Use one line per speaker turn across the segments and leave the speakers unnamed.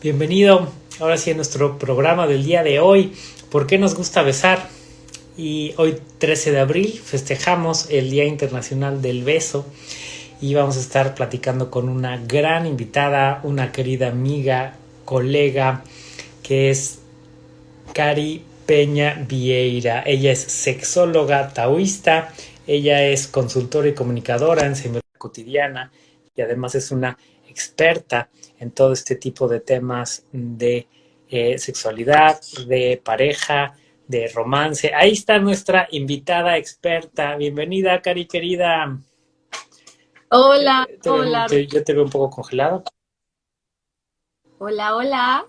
Bienvenido ahora sí a nuestro programa del día de hoy. ¿Por qué nos gusta besar? Y hoy 13 de abril festejamos el Día Internacional del Beso y vamos a estar platicando con una gran invitada, una querida amiga, colega, que es Cari Peña Vieira. Ella es sexóloga taoísta, ella es consultora y comunicadora en cotidiana y además es una experta en todo este tipo de temas de eh, sexualidad, de pareja, de romance. Ahí está nuestra invitada experta. Bienvenida, Cari, querida.
Hola, hola.
yo te veo un poco congelado.
Hola, hola.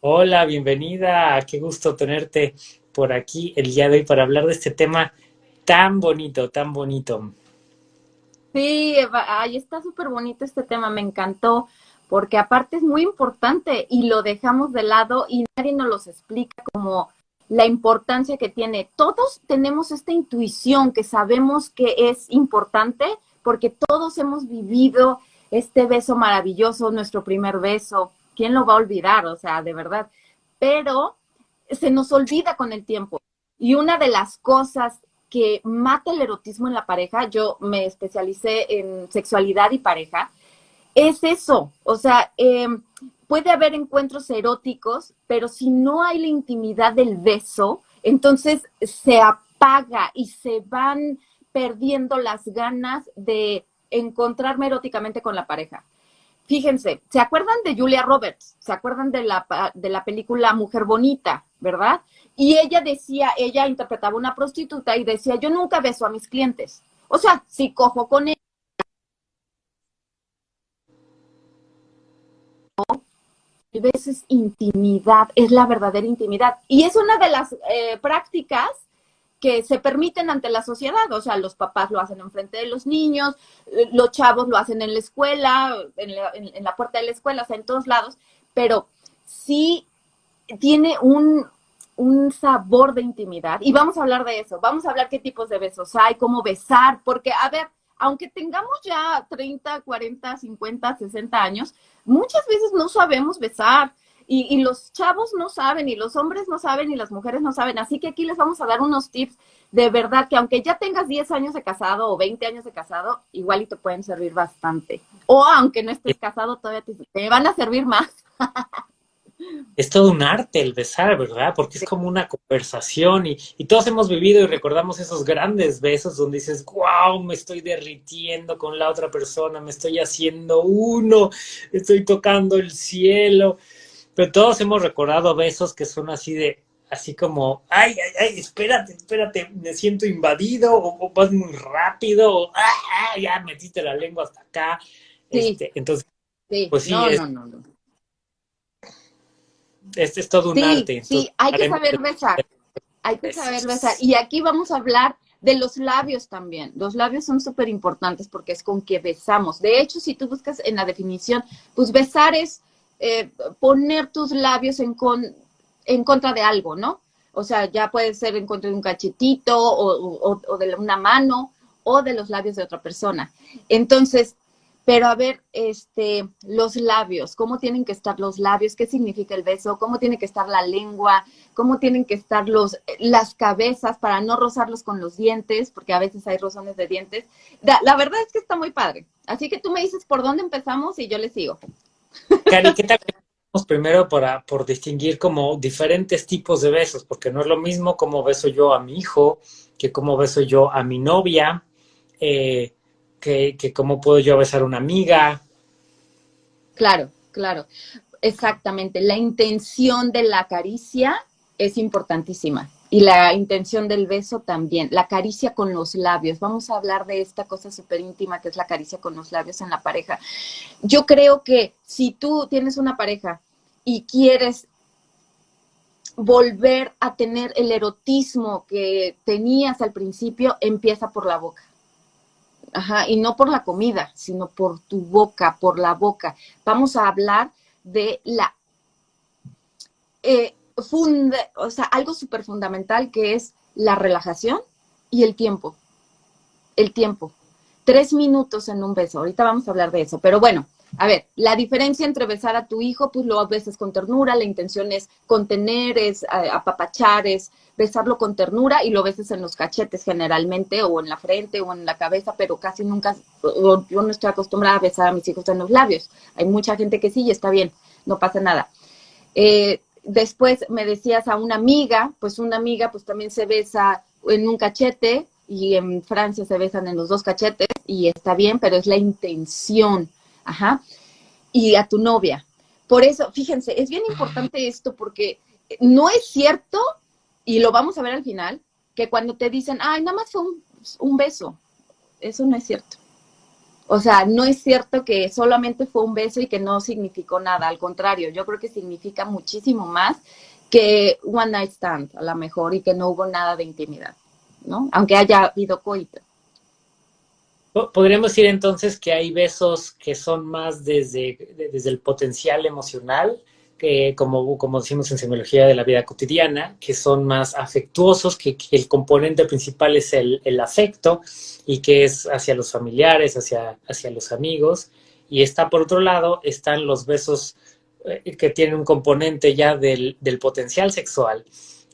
Hola, bienvenida. Qué gusto tenerte por aquí el día de hoy para hablar de este tema tan bonito, tan bonito.
Sí, ahí está súper bonito este tema, me encantó, porque aparte es muy importante y lo dejamos de lado y nadie nos los explica como la importancia que tiene. Todos tenemos esta intuición que sabemos que es importante porque todos hemos vivido este beso maravilloso, nuestro primer beso. ¿Quién lo va a olvidar? O sea, de verdad. Pero se nos olvida con el tiempo. Y una de las cosas que mata el erotismo en la pareja, yo me especialicé en sexualidad y pareja, es eso, o sea, em, puede haber encuentros eróticos, pero si no hay la intimidad del beso, entonces se apaga y se van perdiendo las ganas de encontrarme eróticamente con la pareja. Fíjense, ¿se acuerdan de Julia Roberts? ¿Se acuerdan de la, de la película Mujer Bonita, verdad? Y ella decía, ella interpretaba una prostituta y decía, yo nunca beso a mis clientes. O sea, si cojo con ella. El beso es intimidad, es la verdadera intimidad. Y es una de las eh, prácticas que se permiten ante la sociedad, o sea, los papás lo hacen enfrente de los niños, eh, los chavos lo hacen en la escuela, en la, puerta de la escuela, o sea, en todos lados, pero sí tiene un, un sabor de intimidad. Y vamos a hablar de eso, vamos a hablar qué tipos de besos hay, cómo besar, porque, a ver, aunque tengamos ya 30, 40, 50, 60 años, muchas veces no sabemos besar. Y, los chavos no saben, y los hombres no saben, y las mujeres no saben. Así que aquí les vamos a dar unos tips de verdad que aunque ya tengas 10 años de casado o 20 años de casado, igual y te pueden servir bastante. O aunque no estés casado, todavía te, te van a servir más.
es todo un arte el besar, ¿verdad? Porque es como una conversación y, todos hemos vivido y recordamos esos grandes besos donde dices, wow, me estoy derritiendo con la otra persona, me estoy haciendo uno, estoy tocando el cielo. Pero todos hemos recordado besos que son así de, así como, ay, ay, ay, espérate, espérate, me siento invadido, o, vas muy rápido, o ah, ah, ya metiste la lengua hasta acá. Este, entonces, pues sí, no, no, no este es todo un arte.
Sí, hay que saber besar. Hay que saber besar. Y aquí vamos a hablar de los labios también. Los labios son súper importantes porque es con que besamos. De hecho, si tú buscas en la definición, pues besar es eh, poner tus labios en, en contra de algo, ¿no? O sea, ya puede ser en contra de un cachetito o, de una mano o de los labios de otra persona. Entonces, pero a ver, este, los labios, ¿cómo tienen que estar los labios? ¿Qué significa el beso? ¿Cómo tiene que estar la lengua? ¿Cómo tienen que estar los, las cabezas para no rozarlos con los dientes? Porque a veces hay rozones de dientes. La, verdad es que está muy padre. Así que tú me dices por dónde empezamos y yo le sigo.
Cari, ¿qué tal? Primero para, por distinguir como diferentes tipos de besos, porque no es lo mismo como beso yo a mi hijo que como beso yo a mi novia. Eh, que, cómo puedo yo besar a una amiga.
Claro, claro, exactamente. La intención de la caricia es importantísima y la intención del beso también. La caricia con los labios. Vamos a hablar de esta cosa súper íntima que es la caricia con los labios en la pareja. Yo creo que si tú tienes una pareja y quieres volver a tener el erotismo que tenías al principio, empieza por la boca. Ajá, y no por la comida, sino por tu boca, por la boca. Vamos a hablar de la, eh, o sea, algo súper fundamental que es la relajación y el tiempo. El tiempo. Tres minutos en un beso. Ahorita vamos a hablar de eso. Pero bueno, a ver, la diferencia entre besar a tu hijo, pues lo besas con ternura, la intención es contener, es apapachar, es besarlo con ternura y lo besas en los cachetes generalmente, o en la frente, o en la cabeza, pero casi nunca, yo no estoy acostumbrada a besar a mis hijos en los labios. Hay mucha gente que sí y está bien, no pasa nada. Eh, después me decías a una amiga, pues una amiga pues también se besa en un cachete y en Francia se besan en los dos cachetes y está bien, pero es la intención Ajá. Y a tu novia. Por eso, fíjense, es bien importante esto porque no es cierto, y lo vamos a ver al final, que cuando te dicen, ay, nada más fue un, beso. Eso no es cierto. O sea, no es cierto que solamente fue un beso y que no significó nada. Al contrario, yo creo que significa muchísimo más que one night stand, a lo mejor, y que no hubo nada de intimidad, ¿no? Aunque haya habido coito.
Podríamos decir entonces que hay besos que son más desde, desde el potencial emocional, que como, como decimos en semiología de la vida cotidiana, que son más afectuosos, que, el componente principal es el, afecto y que es hacia los familiares, hacia, hacia los amigos. Y está por otro lado, están los besos eh, que tienen un componente ya del, del potencial sexual,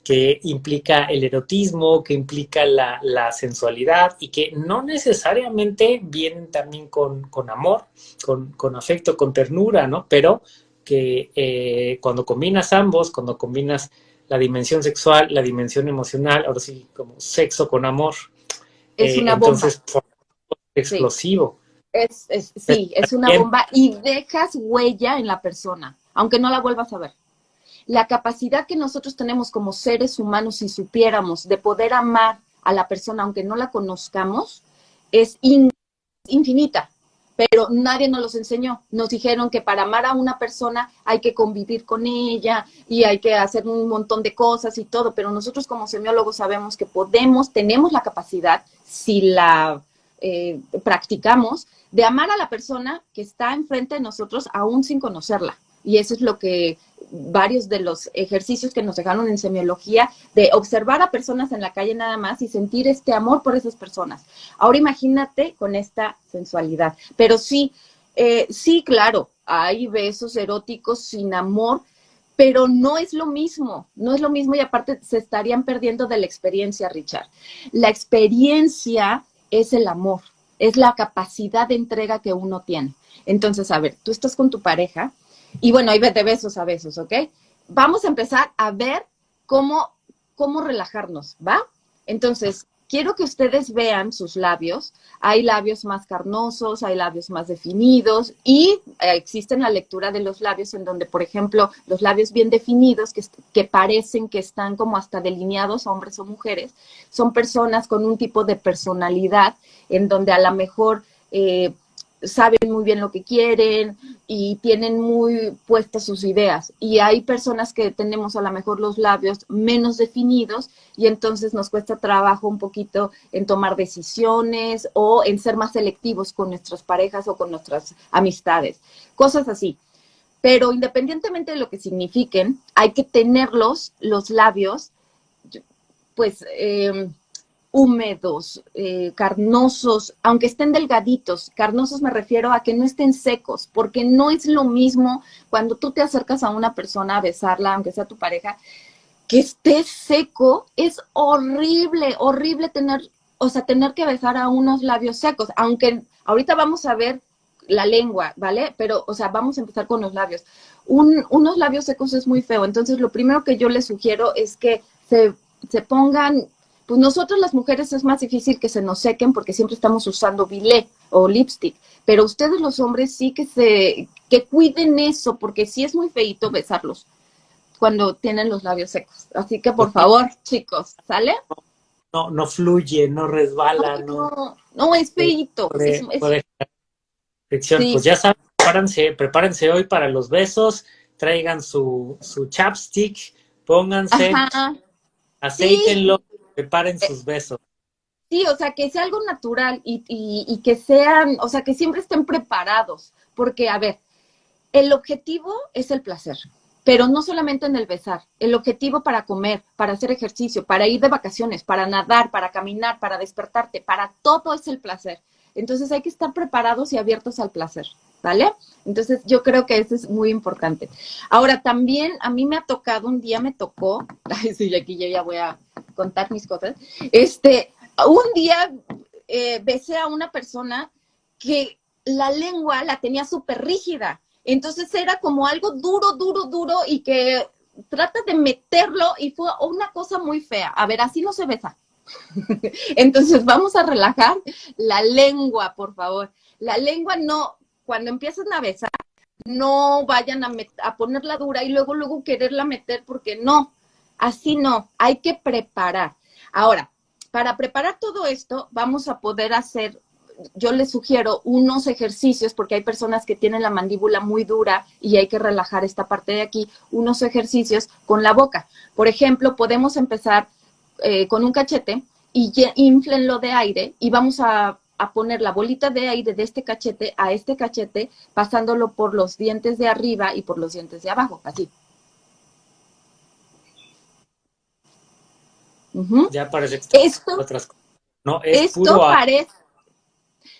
que implica el erotismo, que implica la, sensualidad y que no necesariamente vienen también con, amor, con, afecto, con ternura, ¿no? Pero que eh, cuando combinas ambos, cuando combinas la dimensión sexual, la dimensión emocional, ahora sí, como sexo con amor,
es eh, una bomba.
Entonces, explosivo.
Es, sí, es una bomba y dejas huella en la persona, aunque no la vuelvas a ver la capacidad que nosotros tenemos como seres humanos, si supiéramos, de poder amar a la persona aunque no la conozcamos, es infinita. Pero nadie nos los enseñó. Nos dijeron que para amar a una persona hay que convivir con ella y hay que hacer un montón de cosas y todo. Pero nosotros como semiólogos sabemos que podemos, tenemos la capacidad, si la eh, practicamos, de amar a la persona que está enfrente de nosotros aún sin conocerla. Y eso es lo que varios de los ejercicios que nos dejaron en semiología, de observar a personas en la calle nada más y sentir este amor por esas personas. Ahora imagínate con esta sensualidad. Pero sí, eh, sí, claro, hay besos eróticos sin amor, pero no es lo mismo, no es lo mismo y aparte se estarían perdiendo de la experiencia, Richard. La experiencia es el amor, es la capacidad de entrega que uno tiene. Entonces, a ver, tú estás con tu pareja, y bueno, ahí de besos a besos, ¿ok? Vamos a empezar a ver cómo, cómo relajarnos, ¿va? Entonces, quiero que ustedes vean sus labios. Hay labios más carnosos, hay labios más definidos y eh, existe la lectura de los labios en donde, por ejemplo, los labios bien definidos, que, que, parecen que están como hasta delineados, hombres o mujeres, son personas con un tipo de personalidad en donde a lo mejor... Eh, saben muy bien lo que quieren y tienen muy puestas sus ideas. Y hay personas que tenemos a lo mejor los labios menos definidos y entonces nos cuesta trabajo un poquito en tomar decisiones o en ser más selectivos con nuestras parejas o con nuestras amistades. Cosas así. Pero independientemente de lo que signifiquen, hay que tenerlos, los labios, pues... Eh, húmedos, eh, carnosos, aunque estén delgaditos, carnosos me refiero a que no estén secos, porque no es lo mismo cuando tú te acercas a una persona a besarla, aunque sea tu pareja, que esté seco, es horrible, horrible tener, o sea, tener que besar a unos labios secos, aunque ahorita vamos a ver la lengua, ¿vale? Pero, o sea, vamos a empezar con los labios. unos labios secos es muy feo, entonces lo primero que yo les sugiero es que se, se pongan pues nosotros las mujeres es más difícil que se nos sequen porque siempre estamos usando bilé o lipstick, pero ustedes los hombres sí que se, que cuiden eso, porque sí es muy feito besarlos cuando tienen los labios secos. Así que por favor, chicos, ¿sale?
No, no fluye, no resbala, no.
No, es feito. es,
Pues ya saben, prepárense, prepárense hoy para los besos, traigan su, su chapstick, pónganse, aceitenlo. Preparen eh, sus besos.
Sí, o sea, que sea algo natural y, que sean, o sea, que siempre estén preparados. Porque, a ver, el objetivo es el placer, pero no solamente en el besar. El objetivo para comer, para hacer ejercicio, para ir de vacaciones, para nadar, para caminar, para despertarte, para todo es el placer. Entonces hay que estar preparados y abiertos al placer. ¿vale? Entonces yo creo que eso es muy importante. Ahora también a mí me ha tocado, un día me tocó, ay sí, aquí yo ya voy a contar mis cosas, este, un día eh, besé a una persona que la lengua la tenía súper rígida, entonces era como algo duro, duro, duro y que trata de meterlo y fue una cosa muy fea. A ver, así no se besa. Entonces vamos a relajar la lengua, por favor. La lengua no, cuando empiezan a besar, no vayan a, a ponerla dura y luego, luego quererla meter porque no, así no, hay que preparar. Ahora, para preparar todo esto, vamos a poder hacer yo les sugiero unos ejercicios, porque hay personas que tienen la mandíbula muy dura y hay que relajar esta parte de aquí, unos ejercicios con la boca. Por ejemplo, podemos empezar eh, con un cachete y inflenlo de aire y vamos a, a, poner la bolita de aire de este cachete a este cachete, pasándolo por los dientes de arriba y por los dientes de abajo, así.
Ya parece que
esto, otras cosas. No, es esto parece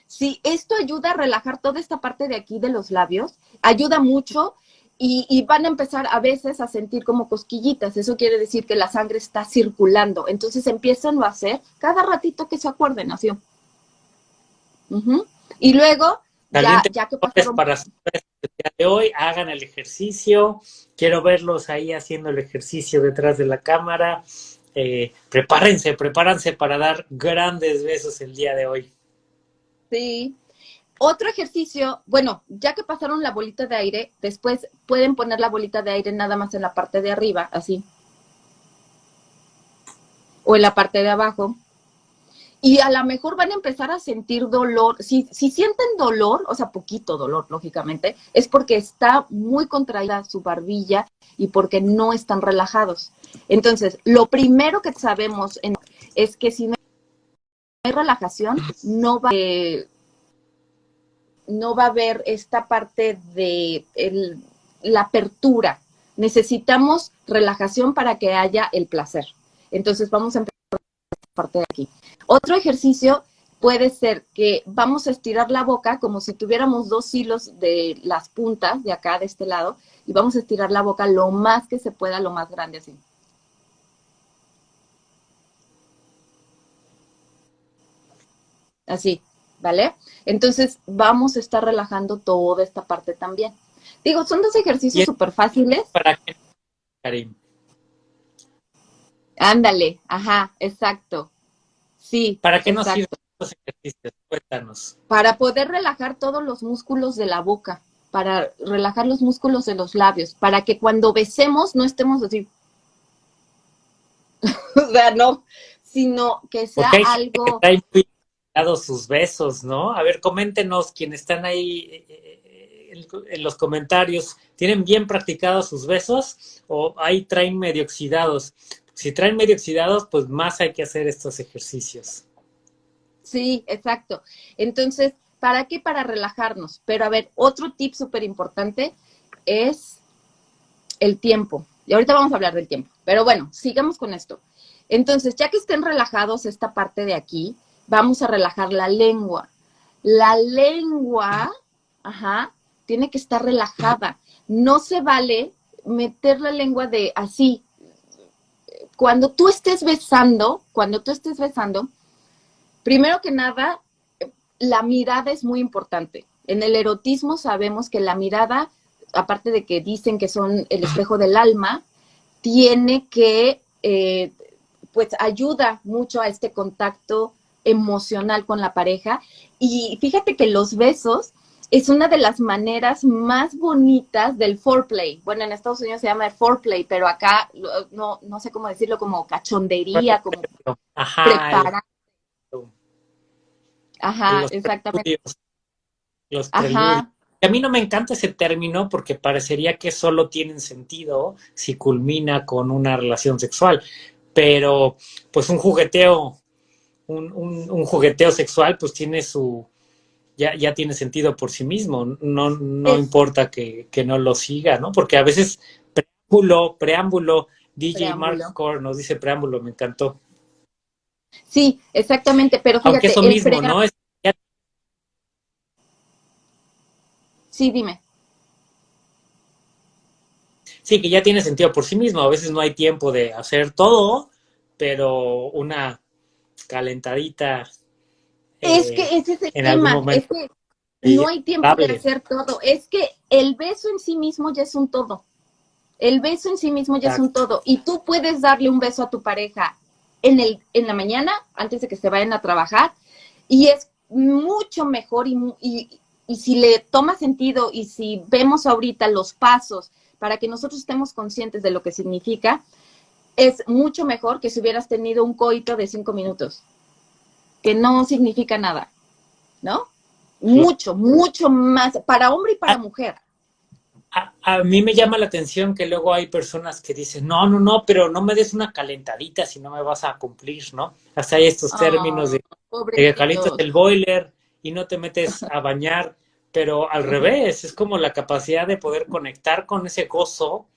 Sí, esto ayuda a relajar toda esta parte de aquí de los labios, ayuda mucho y, van a empezar a veces a sentir como cosquillitas. Eso quiere decir que la sangre está circulando. Entonces empiezan a hacer cada ratito que se acuerden, así. Y luego,
ya, ya, que pasaron... Para el día de hoy, hagan el ejercicio. Quiero verlos ahí haciendo el ejercicio detrás de la cámara. Eh, prepárense, prepárense para dar grandes besos el día de hoy.
Sí. Otro ejercicio, bueno, ya que pasaron la bolita de aire, después pueden poner la bolita de aire nada más en la parte de arriba, así. O en la parte de abajo. Y a lo mejor van a empezar a sentir dolor. Si, si sienten dolor, o sea, poquito dolor, lógicamente, es porque está muy contraída su barbilla y porque no están relajados. Entonces, lo primero que sabemos es que si no hay relajación, no va, no va a haber esta parte de la apertura. Necesitamos relajación para que haya el placer. Entonces vamos a empezar esta parte de aquí. Otro ejercicio puede ser que vamos a estirar la boca como si tuviéramos dos hilos de las puntas de acá, de este lado, y vamos a estirar la boca lo más que se pueda, lo más grande así. Así, ¿vale? Entonces vamos a estar relajando toda esta parte también. Digo, son dos ejercicios súper fáciles.
¿Para qué, Karim?
Ándale, ajá, exacto. Sí.
¿Para qué nos sirven estos ejercicios? Cuéntanos.
Para poder relajar todos los músculos de la boca, para relajar los músculos de los labios, para que cuando besemos no estemos así. o sea, no, sino que sea algo
sus besos, ¿no? A ver, coméntenos quienes están ahí eh, eh, en los comentarios, ¿tienen bien practicados sus besos o ahí traen medio oxidados? Si traen medio oxidados, pues más hay que hacer estos ejercicios.
Sí, exacto. Entonces, ¿para qué? Para relajarnos. Pero a ver, otro tip súper importante es el tiempo. Y ahorita vamos a hablar del tiempo. Pero bueno, sigamos con esto. Entonces, ya que estén relajados esta parte de aquí, vamos a relajar la lengua. La lengua, ajá, tiene que estar relajada. No se vale meter la lengua de así. Cuando tú estés besando, cuando tú estés besando, primero que nada, la mirada es muy importante. En el erotismo sabemos que la mirada, aparte de que dicen que son el espejo del alma, tiene que, eh, pues ayuda mucho a este contacto emocional con la pareja. Y fíjate que los besos es una de las maneras más bonitas del foreplay. Bueno, en Estados Unidos se llama foreplay, pero acá no, no sé cómo decirlo, como cachondería, como preparar. Ajá, exactamente.
Los Ajá. A mí no me encanta ese término porque parecería que solo tienen sentido si culmina con una relación sexual, pero pues un jugueteo un, un, jugueteo sexual, pues tiene su, ya, ya tiene sentido por sí mismo, no, no importa que, no lo siga, ¿no? Porque a veces preámbulo, preámbulo, DJ Mark nos dice preámbulo, me encantó.
Sí, exactamente, pero
fíjate, Aunque eso mismo, ¿no?
Sí, dime.
Sí, que ya tiene sentido por sí mismo. A veces no hay tiempo de hacer todo, pero una calentadita.
Es que eh, ese es el tema. Es que no hay tiempo de hacer todo. Es que el beso en sí mismo ya es un todo. El beso en sí mismo ya es un todo. Y tú puedes darle un beso a tu pareja en, el, en la mañana, antes de que se vayan a trabajar, y es mucho mejor y, y, y si le toma sentido y si vemos ahorita los pasos para que nosotros estemos conscientes de lo que significa, es mucho mejor que si hubieras tenido un coito de cinco minutos, que no significa nada, ¿no? Mucho, mucho más, para hombre y para ah. mujer.
A, mí me llama la atención que luego hay personas que dicen, no, no, no, pero no me des una calentadita si no me vas a cumplir, ¿no? Hasta hay estos términos de, que calientas el boiler y no te metes a bañar, pero al revés, es como la capacidad de poder conectar con ese gozo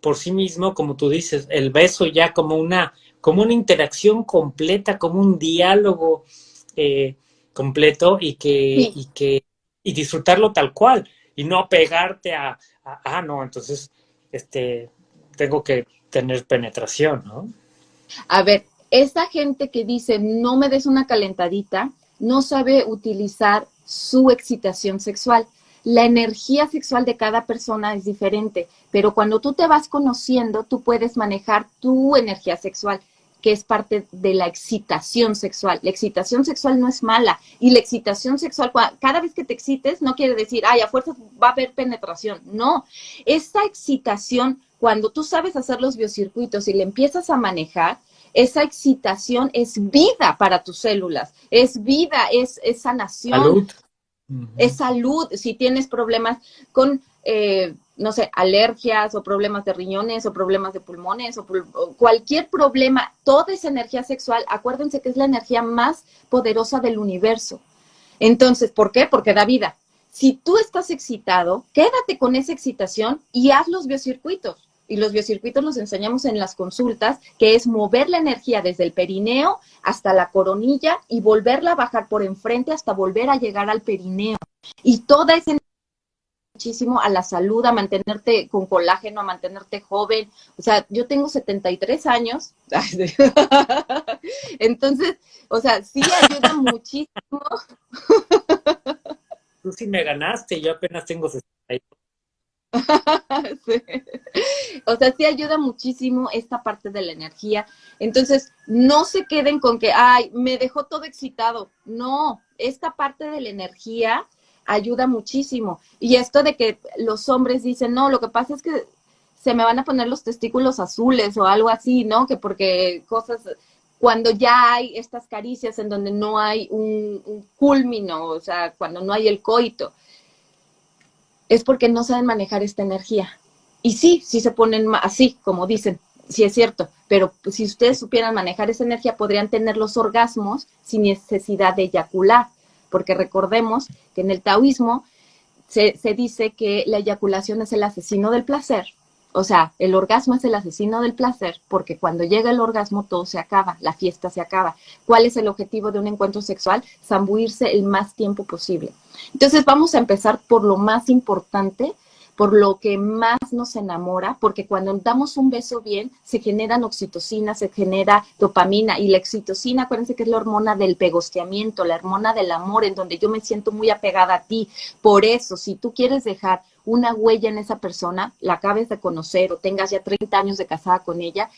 por sí mismo, como tú dices, el beso ya como una, como una interacción completa, como un diálogo eh, completo y que, y que, y disfrutarlo tal cual, y no pegarte a, ah, no, entonces, este, tengo que tener penetración, ¿no?
A ver, esa gente que dice, no me des una calentadita, no sabe utilizar su excitación sexual. La energía sexual de cada persona es diferente, pero cuando tú te vas conociendo, tú puedes manejar tu energía sexual que es parte de la excitación sexual. La excitación sexual no es mala y la excitación sexual, cada vez que te excites, no quiere decir, ay, a fuerza va a haber penetración. No, esa excitación, cuando tú sabes hacer los biocircuitos y le empiezas a manejar, esa excitación es vida para tus células, es vida, es, sanación. Salud. Es salud. Si tienes problemas con eh, no sé, alergias o problemas de riñones o problemas de pulmones o, cualquier problema, toda esa energía sexual, acuérdense que es la energía más poderosa del universo. Entonces, ¿por qué? Porque da vida. Si tú estás excitado, quédate con esa excitación y haz los biocircuitos. Y los biocircuitos los enseñamos en las consultas, que es mover la energía desde el perineo hasta la coronilla y volverla a bajar por enfrente hasta volver a llegar al perineo. Y toda esa muchísimo a la salud, a mantenerte con colágeno, a mantenerte joven. O sea, yo tengo 73 años. Entonces, o sea, sí ayuda muchísimo.
Tú sí me ganaste, yo apenas tengo 62.
O sea, sí ayuda muchísimo esta parte de la energía. Entonces, no se queden con que, ay, me dejó todo excitado. No, esta parte de la energía ayuda muchísimo. Y esto de que los hombres dicen, no, lo que pasa es que se me van a poner los testículos azules o algo así, ¿no? Que porque cosas, cuando ya hay estas caricias en donde no hay un, un o sea, cuando no hay el coito, es porque no saben manejar esta energía. Y sí, sí se ponen así, como dicen, sí es cierto, pero si ustedes supieran manejar esa energía, podrían tener los orgasmos sin necesidad de eyacular porque recordemos que en el taoísmo se, dice que la eyaculación es el asesino del placer, o sea, el orgasmo es el asesino del placer porque cuando llega el orgasmo todo se acaba, la fiesta se acaba. ¿Cuál es el objetivo de un encuentro sexual? Zambuirse el más tiempo posible. Entonces vamos a empezar por lo más importante, por lo que más nos enamora, porque cuando damos un beso bien, se generan oxitocina, se genera dopamina, y la oxitocina, acuérdense que es la hormona del pegosteamiento, la hormona del amor, en donde yo me siento muy apegada a ti. Por eso, si tú quieres dejar una huella en esa persona, la acabes de conocer o tengas ya 30 años de casada con ella,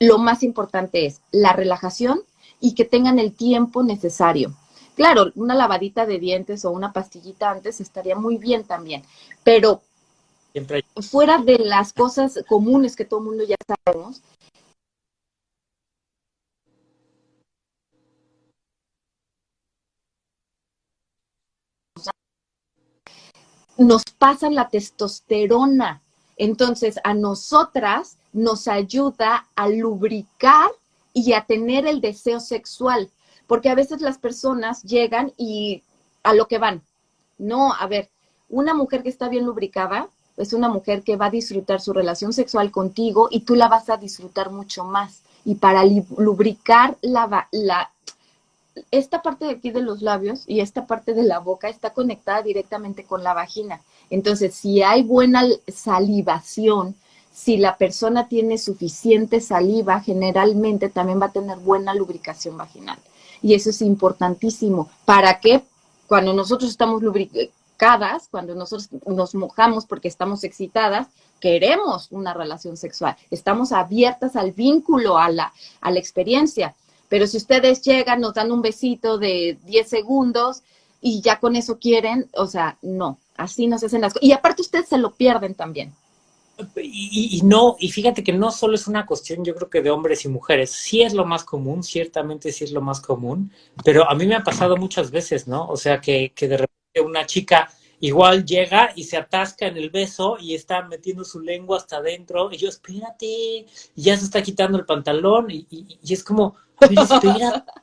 lo más importante es la relajación y que tengan el tiempo necesario. Claro, una lavadita de dientes o una pastillita antes estaría muy bien también, pero Fuera de las cosas comunes que todo el mundo ya sabemos, nos pasa la testosterona. Entonces, a nosotras nos ayuda a lubricar y a tener el deseo sexual, porque a veces las personas llegan y a lo que van. No, a ver, una mujer que está bien lubricada es una mujer que va a disfrutar su relación sexual contigo y tú la vas a disfrutar mucho más. Y para lubricar la, la esta parte de aquí de los labios y esta parte de la boca está conectada directamente con la vagina. Entonces, si hay buena salivación, si la persona tiene suficiente saliva, generalmente también va a tener buena lubricación vaginal. Y eso es importantísimo. ¿Para qué? Cuando nosotros estamos cuando nosotros nos mojamos porque estamos excitadas, queremos una relación sexual. Estamos abiertas al vínculo, a la, a la experiencia. Pero si ustedes llegan, nos dan un besito de 10 segundos y ya con eso quieren, o sea, no, así no se hacen las cosas. Y aparte ustedes se lo pierden también.
Y, no, y fíjate que no solo es una cuestión, yo creo que de hombres y mujeres, sí es lo más común, ciertamente sí es lo más común, pero a mí me ha pasado muchas veces, ¿no? O sea, que, que de repente una chica igual llega y se atasca en el beso y está metiendo su lengua hasta adentro, y yo, espérate, y ya se está quitando el pantalón, y, y es como, espera,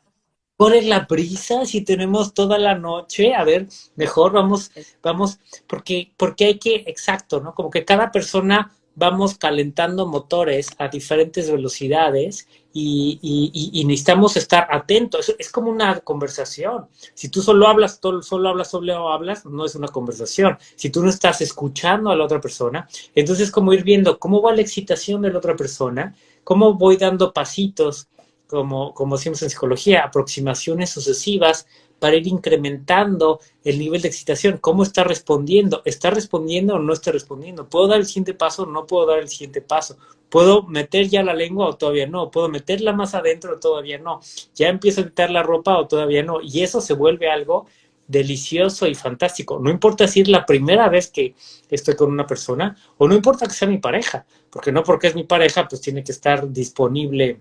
¿cuál la prisa si tenemos toda la noche? A ver, mejor vamos, vamos, porque, porque hay que, exacto, ¿no? Como que cada persona vamos calentando motores a diferentes velocidades y, y, necesitamos estar atentos. Es, como una conversación. Si tú solo hablas, solo hablas, solo hablas, no es una conversación. Si tú no estás escuchando a la otra persona, entonces es como ir viendo cómo va la excitación de la otra persona, cómo voy dando pasitos como, como decimos en psicología, aproximaciones sucesivas para ir incrementando el nivel de excitación. ¿Cómo está respondiendo? ¿Está respondiendo o no está respondiendo? ¿Puedo dar el siguiente paso o no puedo dar el siguiente paso? ¿Puedo meter ya la lengua o todavía no? ¿Puedo meterla más adentro o todavía no? ¿Ya empiezo a quitar la ropa o todavía no? Y eso se vuelve algo delicioso y fantástico. No importa si es la primera vez que estoy con una persona o no importa que sea mi pareja, porque no porque es mi pareja, pues tiene que estar disponible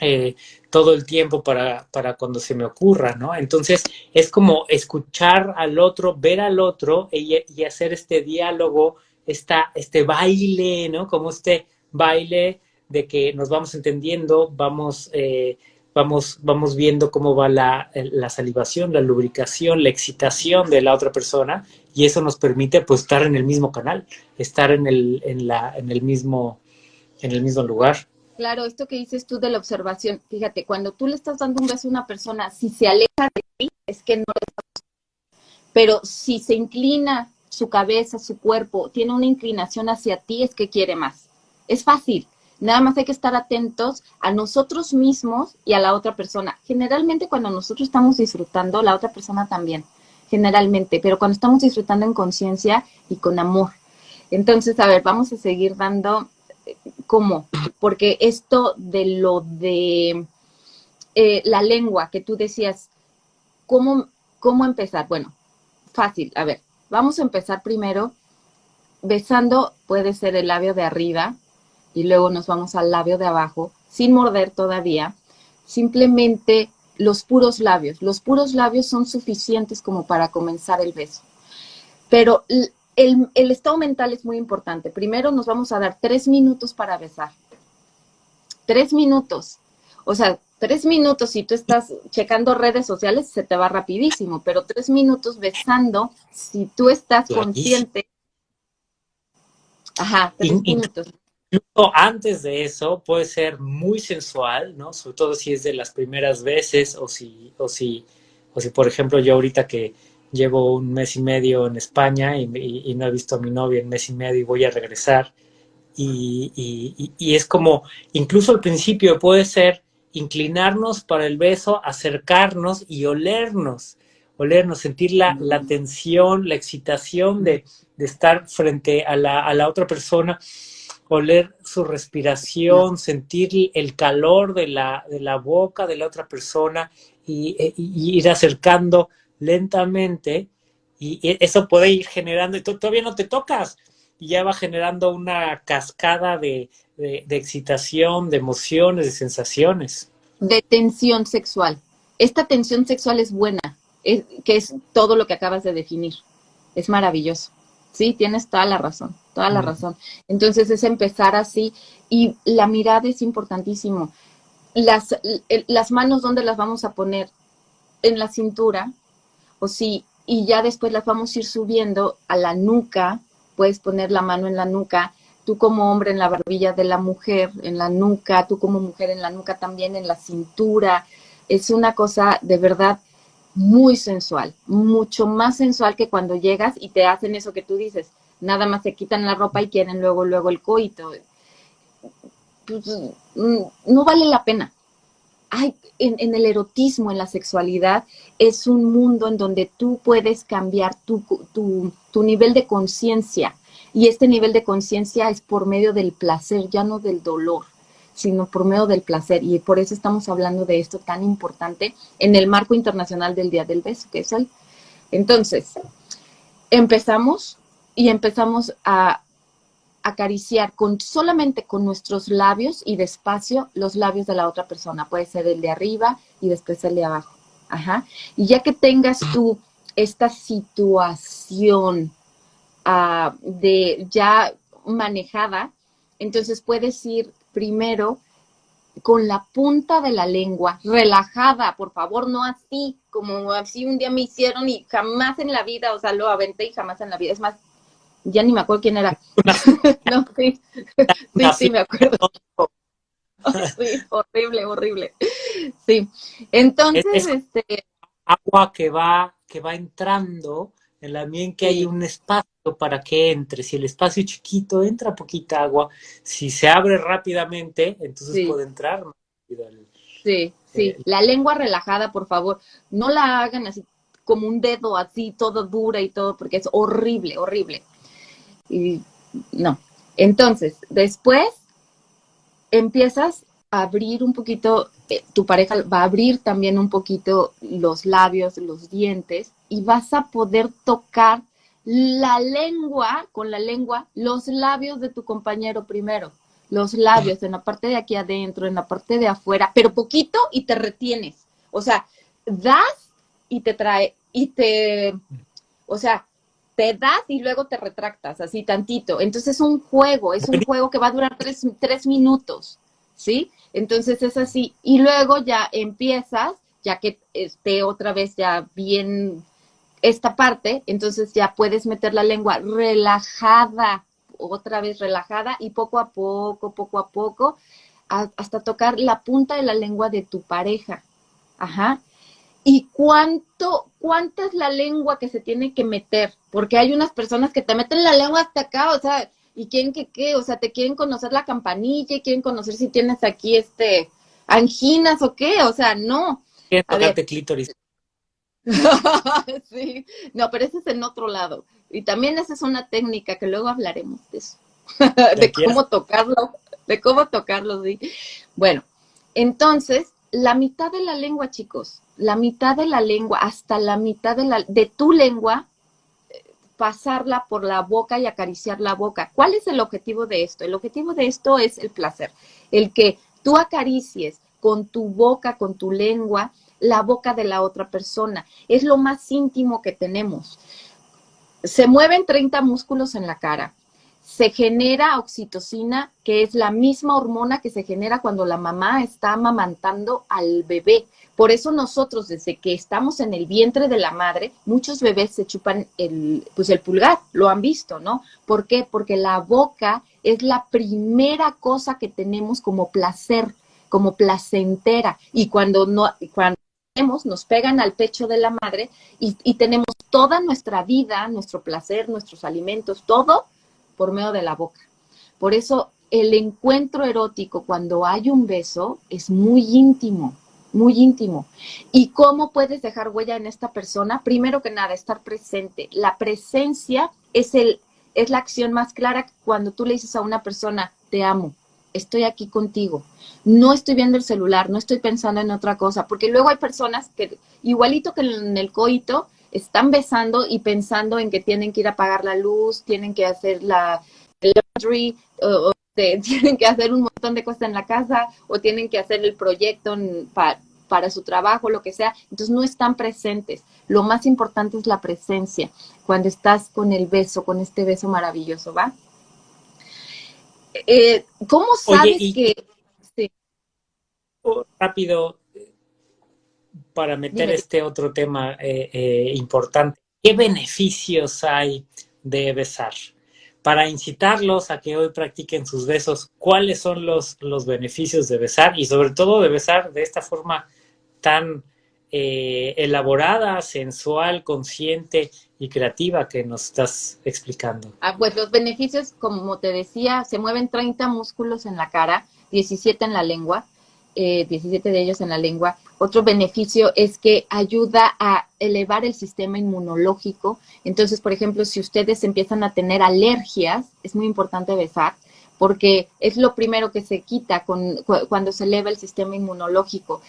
eh, todo el tiempo para, para, cuando se me ocurra, ¿no? Entonces es como escuchar al otro, ver al otro y, hacer este diálogo, esta, este baile, ¿no? Como este baile de que nos vamos entendiendo, vamos, eh, vamos, vamos viendo cómo va la, la, salivación, la lubricación, la excitación de la otra persona y eso nos permite pues estar en el mismo canal, estar en el, en la, en el mismo, en el mismo lugar.
Claro, esto que dices tú de la observación, fíjate, cuando tú le estás dando un beso a una persona, si se aleja de ti, es que no le estás Pero si se inclina su cabeza, su cuerpo, tiene una inclinación hacia ti, es que quiere más. Es fácil. Nada más hay que estar atentos a nosotros mismos y a la otra persona. Generalmente cuando nosotros estamos disfrutando, la otra persona también, generalmente, pero cuando estamos disfrutando en conciencia y con amor. Entonces, a ver, vamos a seguir dando ¿Cómo? Porque esto de lo de eh, la lengua que tú decías, ¿cómo, ¿cómo empezar? Bueno, fácil. A ver, vamos a empezar primero besando, puede ser el labio de arriba y luego nos vamos al labio de abajo, sin morder todavía, simplemente los puros labios. Los puros labios son suficientes como para comenzar el beso. Pero el, estado mental es muy importante. Primero nos vamos a dar tres minutos para besar. Tres minutos. O sea, tres minutos, si tú estás checando redes sociales, se te va rapidísimo, pero tres minutos besando, si tú estás consciente.
Ajá, tres minutos. Incluso antes de eso puede ser muy sensual, ¿no? Sobre todo si es de las primeras veces o si, o si, o si por ejemplo, yo ahorita que, llevo un mes y medio en España y, no he visto a mi novia en mes y medio y voy a regresar. Y, es como, incluso al principio puede ser inclinarnos para el beso, acercarnos y olernos, olernos, sentir la, tensión, la excitación de, estar frente a la, a la, otra persona, oler su respiración, sentir el calor de la, de la boca de la otra persona y, e, ir acercando lentamente y eso puede ir generando, y tú todavía no te tocas, y ya va generando una cascada de, excitación, de emociones, de sensaciones.
De tensión sexual. Esta tensión sexual es buena, que es todo lo que acabas de definir. Es maravilloso. Sí, tienes toda la razón, toda la razón. Entonces es empezar así y la mirada es importantísimo. Las, las manos, ¿dónde las vamos a poner? En la cintura, o sí, y ya después las vamos a ir subiendo a la nuca, puedes poner la mano en la nuca, tú como hombre en la barbilla de la mujer, en la nuca, tú como mujer en la nuca también, en la cintura, es una cosa de verdad muy sensual, mucho más sensual que cuando llegas y te hacen eso que tú dices, nada más se quitan la ropa y quieren luego, luego el coito. Pues, mm, no vale la pena. Ay, en, el erotismo, en la sexualidad, es un mundo en donde tú puedes cambiar tu, tu nivel de conciencia. Y este nivel de conciencia es por medio del placer, ya no del dolor sino por medio del placer. Y por eso estamos hablando de esto tan importante en el marco internacional del Día del Beso, que es el. Entonces, empezamos y empezamos a acariciar con solamente con nuestros labios y despacio los labios de la otra persona. Puede ser el de arriba y después el de abajo. Ajá. Y ya que tengas tú esta situación ah, de ya manejada, entonces puedes ir primero con la punta de la lengua, relajada, por favor, no así, como así un día me hicieron y jamás en la vida, o sea, lo aventé y jamás en la vida. Es más, ya ni me acuerdo quién era. no, sí, sí, sí, me acuerdo. sí, horrible, horrible. Sí, entonces, este...
Agua que va, que va entrando en la mien que hay un espacio para que entre. Si el espacio es chiquito, entra poquita agua. Si se abre rápidamente, entonces puede entrar
Sí, sí. la lengua relajada, por favor. No la hagan así como un dedo así, todo dura y todo, porque es horrible, horrible. Y no. Entonces, después empiezas a abrir un poquito, eh, tu pareja va a abrir también un poquito los labios, los dientes, y vas a poder tocar la lengua, con la lengua, los labios de tu compañero primero. Los labios, en la parte de aquí adentro, en la parte de afuera, pero poquito y te retienes. O sea, das y te trae, y te, o sea, te das y luego te retractas, así tantito. Entonces es un juego, es un juego que va a durar tres, tres minutos, ¿sí? Entonces es así. Y luego ya empiezas, ya que esté otra vez ya bien esta parte, entonces ya puedes meter la lengua relajada, otra vez relajada y poco a poco, poco a poco, hasta tocar la punta de la lengua de tu pareja. Ajá. ¿Y cuánto, cuánta es la lengua que se tiene que meter? Porque hay unas personas que te meten la lengua hasta acá, o sea, y quieren que qué, o sea, te quieren conocer la campanilla, y quieren conocer si tienes aquí este anginas o qué, o sea, no.
Quieren tocarte clítoris.
sí, no, pero ese es en otro lado. Y también esa es una técnica que luego hablaremos de eso, de cómo tocarlo, de cómo tocarlo, sí. Bueno, entonces, la mitad de la lengua, chicos, la mitad de la lengua, hasta la mitad de, la, de tu lengua, eh, pasarla por la boca y acariciar la boca. ¿Cuál es el objetivo de esto? El objetivo de esto es el placer, el que tú acaricies con tu boca, con tu lengua, la boca de la otra persona. Es lo más íntimo que tenemos. Se mueven 30 músculos en la cara. Se genera oxitocina, que es la misma hormona que se genera cuando la mamá está amamantando al bebé. Por eso nosotros, desde que estamos en el vientre de la madre, muchos bebés se chupan el, pues el pulgar, lo han visto, ¿no? ¿Por qué? Porque la boca es la primera cosa que tenemos como placer, como placentera. Y cuando no, cuando nos pegan al pecho de la madre y, tenemos toda nuestra vida, nuestro placer, nuestros alimentos, todo por medio de la boca. Por eso el encuentro erótico cuando hay un beso es muy íntimo, muy íntimo. ¿Y cómo puedes dejar huella en esta persona? Primero que nada, estar presente. La presencia es, el, es la acción más clara cuando tú le dices a una persona, te amo estoy aquí contigo. No estoy viendo el celular, no estoy pensando en otra cosa, porque luego hay personas que, igualito que en el coito, están besando y pensando en que tienen que ir a apagar la luz, tienen que hacer la laundry, o, tienen que hacer un montón de cosas en la casa, o tienen que hacer el proyecto para su trabajo, lo que sea. Entonces no están presentes. Lo más importante es la presencia cuando estás con el beso, con este beso maravilloso, ¿va? Eh, ¿Cómo sabes que...?
Oh, rápido, para meter este otro tema eh, eh, importante. ¿Qué beneficios hay de besar? Para incitarlos a que hoy practiquen sus besos, ¿cuáles son los, los beneficios de besar? Y sobre todo de besar de esta forma tan eh, elaborada, sensual, consciente y creativa que nos estás explicando?
Ah, pues los beneficios, como te decía, se mueven 30 músculos en la cara, 17 en la lengua, 17 eh, de ellos en la lengua. Otro beneficio es que ayuda a elevar el sistema inmunológico. Entonces, por ejemplo, si ustedes empiezan a tener alergias, es muy importante besar, porque es lo primero que se quita cuando se eleva el sistema inmunológico.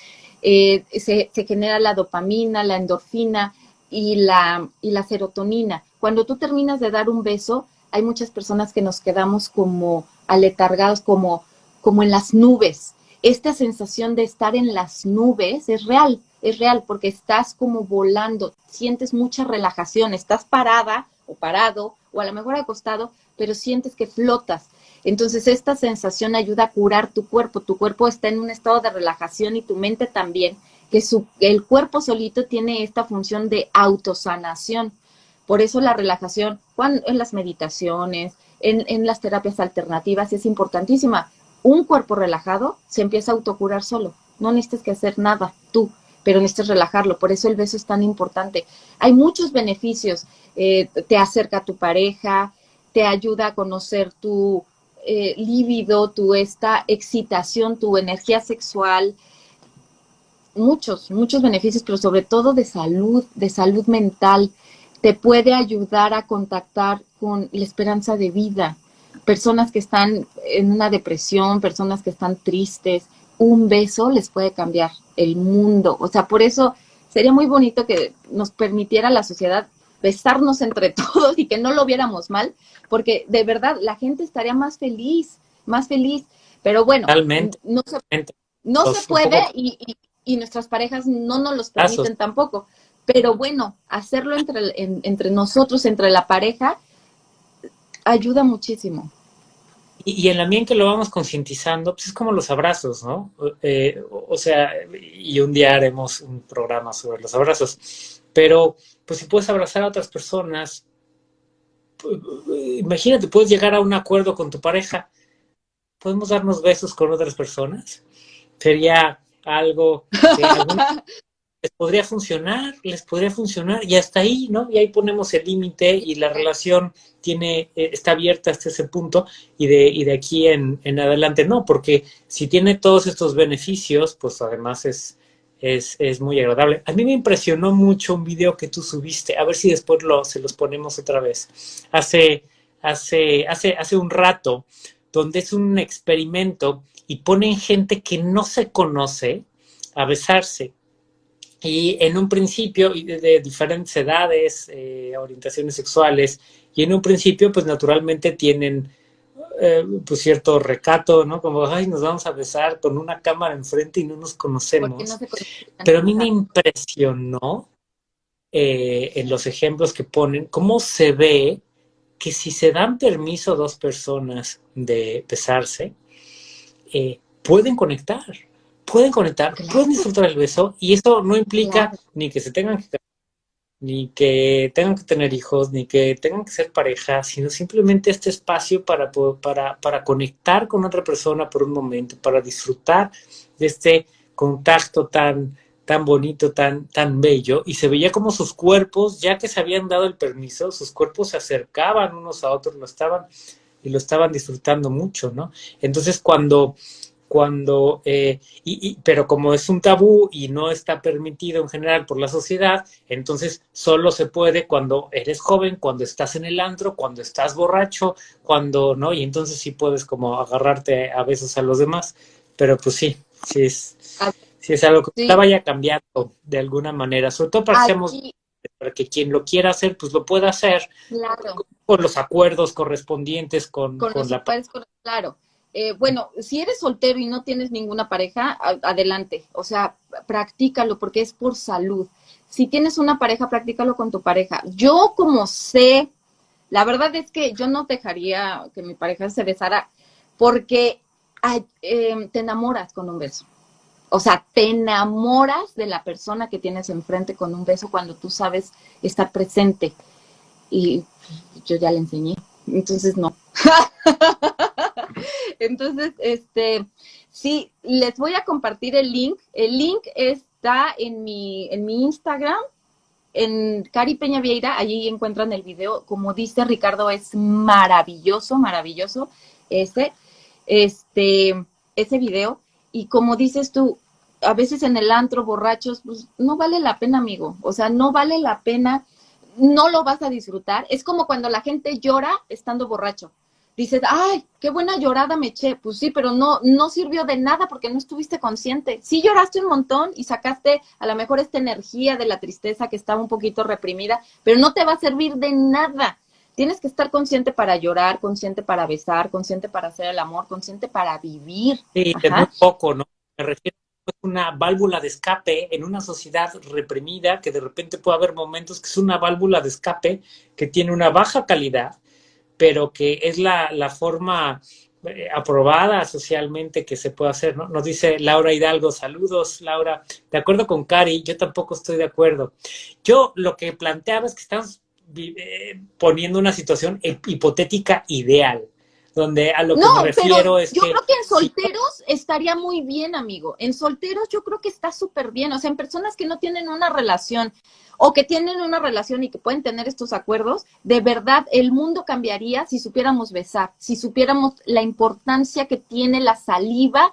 Eh, se, genera la dopamina, la endorfina y la, y la serotonina. Cuando tú terminas de dar un beso, hay muchas personas que nos quedamos como aletargados, como, como en las nubes esta sensación de estar en las nubes es real, es real porque estás como volando, sientes mucha relajación, estás parada o parado o a lo mejor acostado, pero sientes que flotas. Entonces esta sensación ayuda a curar tu cuerpo, tu cuerpo está en un estado de relajación y tu mente también, que su, el cuerpo solito tiene esta función de autosanación. Por eso la relajación en las meditaciones, en, en las terapias alternativas es importantísima, un cuerpo relajado se empieza a autocurar solo. No necesitas que hacer nada tú, pero necesitas relajarlo. Por eso el beso es tan importante. Hay muchos beneficios. Eh, te acerca a tu pareja, te ayuda a conocer tu eh, líbido, tu esta excitación, tu energía sexual. Muchos, muchos beneficios, pero sobre todo de salud, de salud mental. Te puede ayudar a contactar con la esperanza de vida personas que están en una depresión, personas que están tristes, un beso les puede cambiar el mundo. O sea, por eso sería muy bonito que nos permitiera la sociedad besarnos entre todos y que no lo viéramos mal, porque de verdad la gente estaría más feliz, más feliz. Pero bueno, no se, no se puede y, y, nuestras parejas no nos los permiten tampoco. Pero bueno, hacerlo entre, entre nosotros, entre la pareja, ayuda muchísimo.
Y, en la medida en que lo vamos concientizando, pues es como los abrazos, ¿no? Eh, o sea, y un día haremos un programa sobre los abrazos, pero pues si puedes abrazar a otras personas, imagínate, puedes llegar a un acuerdo con tu pareja, podemos darnos besos con otras personas, sería algo que les podría funcionar, les podría funcionar, y hasta ahí, ¿no? Y ahí ponemos el límite y la relación tiene, eh, está abierta hasta ese punto, y de, y de aquí en, en, adelante no, porque si tiene todos estos beneficios, pues además es, es, es, muy agradable. A mí me impresionó mucho un video que tú subiste, a ver si después lo, se los ponemos otra vez, hace, hace, hace, hace un rato, donde es un experimento y ponen gente que no se conoce a besarse y en un principio, de, diferentes edades, eh, orientaciones sexuales, y en un principio, pues naturalmente tienen eh, pues cierto recato, ¿no? Como, ay, nos vamos a besar con una cámara enfrente y no nos conocemos. Pero a mí me impresionó eh, en los ejemplos que ponen, cómo se ve que si se dan permiso dos personas de besarse, pueden conectar pueden conectar, pueden disfrutar el beso y eso no implica ni que se tengan que ni que tengan que tener hijos, ni que tengan que ser pareja, sino simplemente este espacio para, para, para conectar con otra persona por un momento, para disfrutar de este contacto tan, tan bonito, tan, tan bello, y se veía como sus cuerpos, ya que se habían dado el permiso, sus cuerpos se acercaban unos a otros, lo estaban, y lo estaban disfrutando mucho, ¿no? Entonces cuando cuando, eh, y, pero como es un tabú y no está permitido en general por la sociedad, entonces solo se puede cuando eres joven, cuando estás en el antro, cuando estás borracho, cuando, ¿no? Y entonces sí puedes como agarrarte a besos a los demás, pero pues sí, sí es, sí es algo que está vaya cambiando de alguna manera, sobre todo para, para que quien lo quiera hacer, pues lo pueda hacer con, los acuerdos correspondientes con,
con, la... claro. Eh, bueno, si eres soltero y no tienes ninguna pareja, adelante. O sea, practícalo porque es por salud. Si tienes una pareja, practícalo con tu pareja. Yo como sé, la verdad es que yo no dejaría que mi pareja se besara porque em, te enamoras con un beso. O sea, te enamoras de la persona que tienes enfrente con un beso cuando tú sabes estar presente. Y yo ya le enseñé. Entonces, no. Entonces, este, sí, les voy a compartir el link. El link es está en mi, en mi Instagram, en Cari Peña Vieira, allí encuentran el video. Como dice Ricardo, es maravilloso, maravilloso ese, este, ese video. Y como dices tú, a veces en el antro, borrachos, pues no vale la pena, amigo. O sea, no vale la pena, no lo vas a disfrutar. Es como cuando la gente llora estando borracho dices, ay, qué buena llorada me eché. Pues sí, pero no, no sirvió de nada porque no estuviste consciente. Sí lloraste un montón y sacaste a lo mejor esta energía de la tristeza que estaba un poquito reprimida, pero no te va a servir de nada. Tienes que estar consciente para llorar, consciente para besar, consciente para hacer el amor, consciente para vivir.
Sí, de muy poco, ¿no? Me refiero a una válvula de escape en una sociedad reprimida que de repente puede haber momentos que es una válvula de escape que tiene una baja calidad pero que es la, la forma eh, aprobada socialmente que se puede hacer, ¿no? Nos dice Laura Hidalgo, saludos Laura, de acuerdo con Cari, yo tampoco estoy de acuerdo. Yo lo que planteaba es que estamos eh, poniendo una situación hipotética ideal, donde a lo que me refiero es
yo creo que en solteros estaría muy bien, amigo. En solteros yo creo que está súper bien. O sea, en personas que no tienen una relación o que tienen una relación y que pueden tener estos acuerdos, de verdad el mundo cambiaría si supiéramos besar, si supiéramos la importancia que tiene la saliva.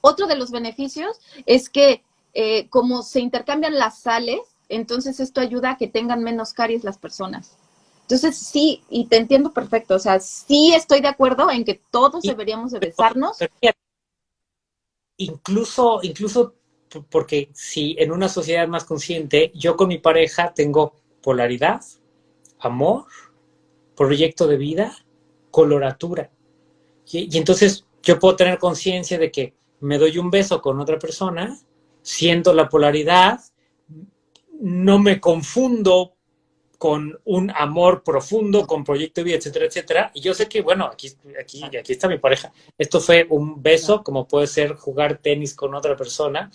Otro de los beneficios es que eh, como se intercambian las sales, entonces esto ayuda a que tengan menos caries las personas. Entonces sí, y te entiendo perfecto, o sea, sí estoy de acuerdo en que todos deberíamos de besarnos.
Incluso, incluso porque si en una sociedad más consciente, yo con mi pareja tengo polaridad, amor, proyecto de vida, coloratura. Y, entonces yo puedo tener conciencia de que me doy un beso con otra persona, siento la polaridad, no me confundo con un amor profundo, con proyecto de vida, etcétera, etcétera. Y yo sé que, bueno, aquí, aquí, aquí está mi pareja. Esto fue un beso, como puede ser jugar tenis con otra persona,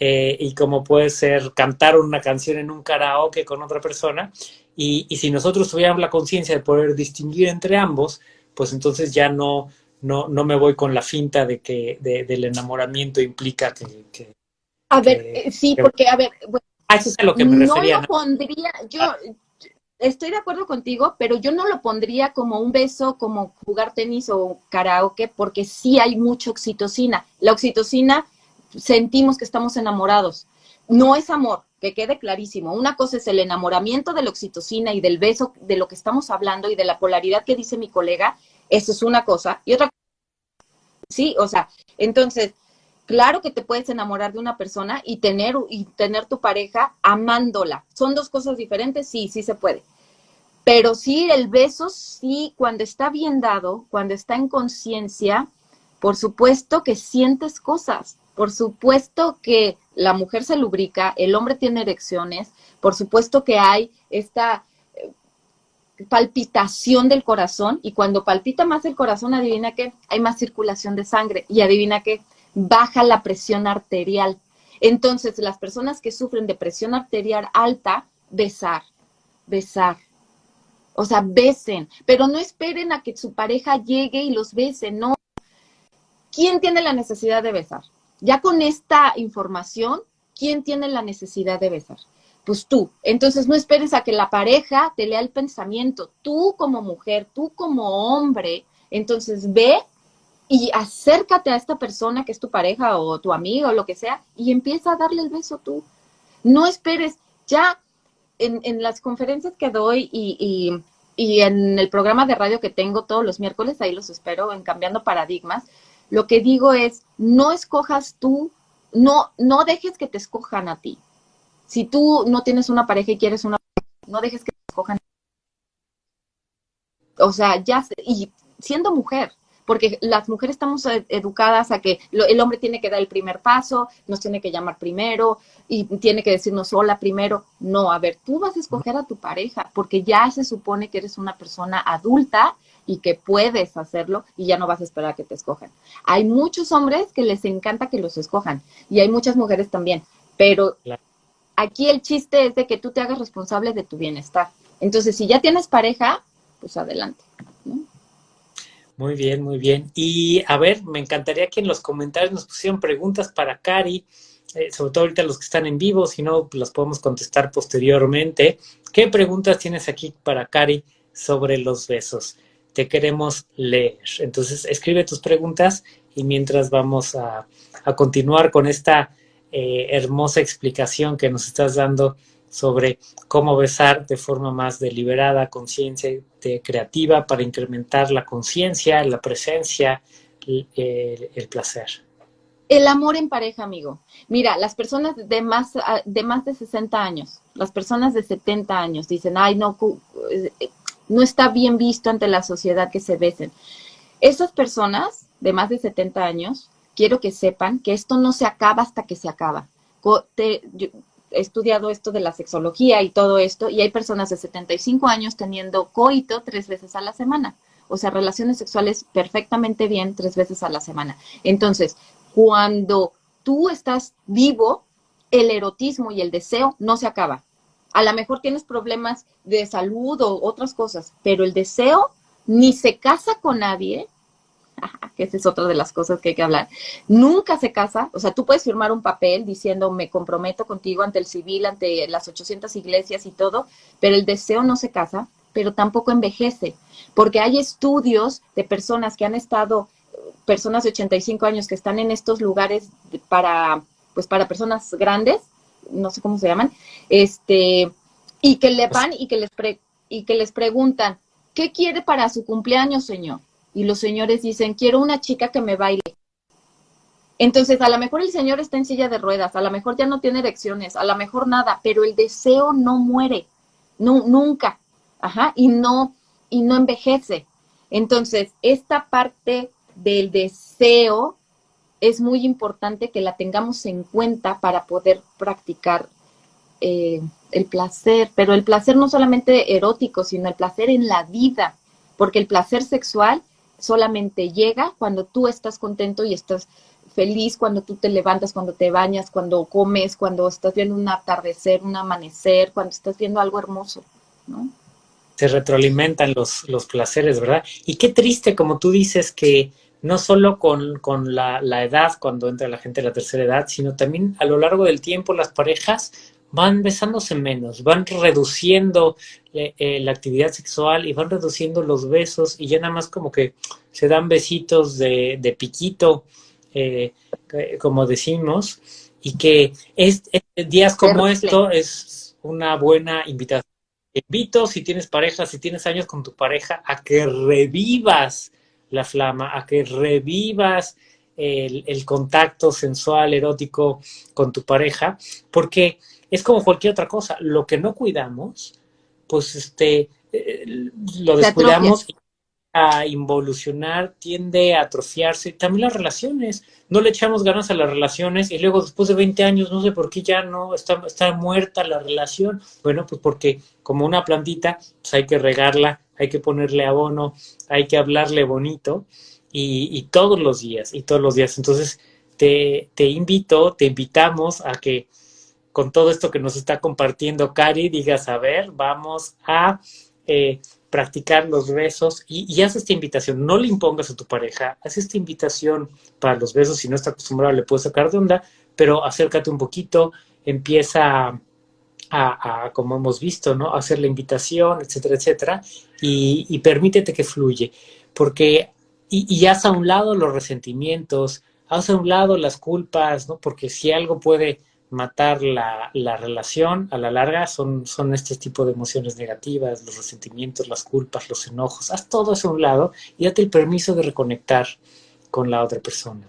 eh, y como puede ser cantar una canción en un karaoke con otra persona. Y, y si nosotros tuviéramos la conciencia de poder distinguir entre ambos, pues entonces ya no, no, no me voy con la finta de que del enamoramiento implica que...
a ver, eh, sí, porque, a ver...
eso es a lo que me refería.
No lo pondría, yo, ah estoy de acuerdo contigo, pero yo no lo pondría como un beso, como jugar tenis o karaoke, porque sí hay mucha oxitocina. La oxitocina sentimos que estamos enamorados. No es amor, que quede clarísimo. Una cosa es el enamoramiento de la oxitocina y del beso de lo que estamos hablando y de la polaridad que dice mi colega, eso es una cosa. Y otra sí, o sea, entonces, claro que te puedes enamorar de una persona y tener, y tener tu pareja amándola. ¿Son dos cosas diferentes? Sí, sí se puede. Pero sí, el beso, sí, cuando está bien dado, cuando está en conciencia, por supuesto que sientes cosas. Por supuesto que la mujer se lubrica, el hombre tiene erecciones, por supuesto que hay esta eh, palpitación del corazón y cuando palpita más el corazón, adivina que hay más circulación de sangre y adivina que baja la presión arterial. Entonces, las personas que sufren de presión arterial alta, besar, besar, o sea, besen, pero no esperen a que su pareja llegue y los bese, no. ¿Quién tiene la necesidad de besar? Ya con esta información, ¿quién tiene la necesidad de besar? Pues tú. Entonces no esperes a que la pareja te lea el pensamiento. Tú como mujer, tú como hombre, entonces ve y acércate a esta persona que es tu pareja o tu amigo o lo que sea y empieza a darle el beso tú. No esperes, ya en, las conferencias que doy y, en el programa de radio que tengo todos los miércoles, ahí los espero en Cambiando Paradigmas, lo que digo es, no escojas tú, no, no dejes que te escojan a ti. Si tú no tienes una pareja y quieres una no dejes que te escojan. O sea, ya, y siendo mujer, porque las mujeres estamos educadas a que el hombre tiene que dar el primer paso, nos tiene que llamar primero y tiene que decirnos hola primero. No, a ver, tú vas a escoger a tu pareja porque ya se supone que eres una persona adulta y que puedes hacerlo y ya no vas a esperar a que te escojan. Hay muchos hombres que les encanta que los escojan y hay muchas mujeres también, pero aquí el chiste es de que tú te hagas responsable de tu bienestar. Entonces, si ya tienes pareja, pues adelante.
Muy bien, muy bien. Y a ver, me encantaría que en los comentarios nos pusieran preguntas para Cari. eh, sobre todo ahorita los que están en vivo, si no, pues las podemos contestar posteriormente. ¿Qué preguntas tienes aquí para Cari sobre los besos? Te queremos leer. Entonces, escribe tus preguntas y mientras vamos a, continuar con esta eh, hermosa explicación que nos estás dando sobre cómo besar de forma más deliberada, conciencia creativa para incrementar la conciencia, la presencia, el, placer.
El amor en pareja, amigo. Mira, las personas de más, de más de 60 años, las personas de 70 años dicen, ay, no, eh, no está bien visto ante la sociedad que se besen. Esas personas de más de 70 años, quiero que sepan que esto no se acaba hasta que se acaba. He estudiado esto de la sexología y todo esto, y hay personas de 75 años teniendo coito tres veces a la semana o sea, relaciones sexuales perfectamente bien tres veces a la semana. Entonces, cuando tú estás vivo, el erotismo y el deseo no se acaba. A lo mejor tienes problemas de salud o otras cosas, pero el deseo ni se casa con nadie, que esa es otra de las cosas que hay que hablar, nunca se casa, o sea, tú puedes firmar un papel diciendo me comprometo contigo ante el civil, ante las 800 iglesias y todo, pero el deseo no se casa, pero tampoco envejece, porque hay estudios de personas que han estado, personas de 85 años que están en estos lugares para, pues para personas grandes, no sé cómo se llaman, este, y que le van y que les, y que les preguntan, ¿qué quiere para su cumpleaños, señor? Y los señores dicen, quiero una chica que me baile. Entonces, a lo mejor el señor está en silla de ruedas, a lo mejor ya no tiene erecciones, a lo mejor nada, pero el deseo no muere, no, nunca. Ajá, y no, y no envejece. Entonces, esta parte del deseo es muy importante que la tengamos en cuenta para poder practicar eh, el placer, pero el placer no solamente erótico, sino el placer en la vida, porque el placer sexual solamente llega cuando tú estás contento y estás feliz, cuando tú te levantas, cuando te bañas, cuando comes, cuando estás viendo un atardecer, un amanecer, cuando estás viendo algo hermoso, ¿no?
se retroalimentan los, los placeres, ¿verdad? Y qué triste, como tú dices, que no solo con, la, edad, cuando entra la gente de la tercera edad, sino también a lo largo del tiempo las parejas van besándose menos, van reduciendo eh, eh, la actividad sexual y van reduciendo los besos y ya nada más como que se dan besitos de, piquito, eh, como decimos, y que es, días como esto es una buena invitación. Invito, si tienes pareja, si tienes años con tu pareja, a que revivas la flama, a que revivas el, contacto sensual, erótico con tu pareja, porque es como cualquier otra cosa, lo que no cuidamos, pues este, eh, lo descuidamos a involucionar, tiende a atrofiarse. También las relaciones. No le echamos ganas a las relaciones y luego después de 20 años no sé por qué ya no está, está muerta la relación. Bueno, pues porque como una plantita, pues hay que regarla, hay que ponerle abono, hay que hablarle bonito y, y todos los días, y todos los días. Entonces, te, te invito, te invitamos a que con todo esto que nos está compartiendo Cari, digas, a ver, vamos a eh, practicar los besos y, haz esta invitación, no le impongas a tu pareja, haz esta invitación para los besos, si no está acostumbrado le puedes sacar de onda, pero acércate un poquito, empieza a, como hemos visto, ¿no? hacer la invitación, etcétera, etcétera, y, permítete que fluye, porque, y, y haz a un lado los resentimientos, haz a un lado las culpas, ¿no? Porque si algo puede matar la, relación a la larga son, son este tipo de emociones negativas, los resentimientos, las culpas, los enojos. Haz todo eso a un lado y date el permiso de reconectar con la otra persona.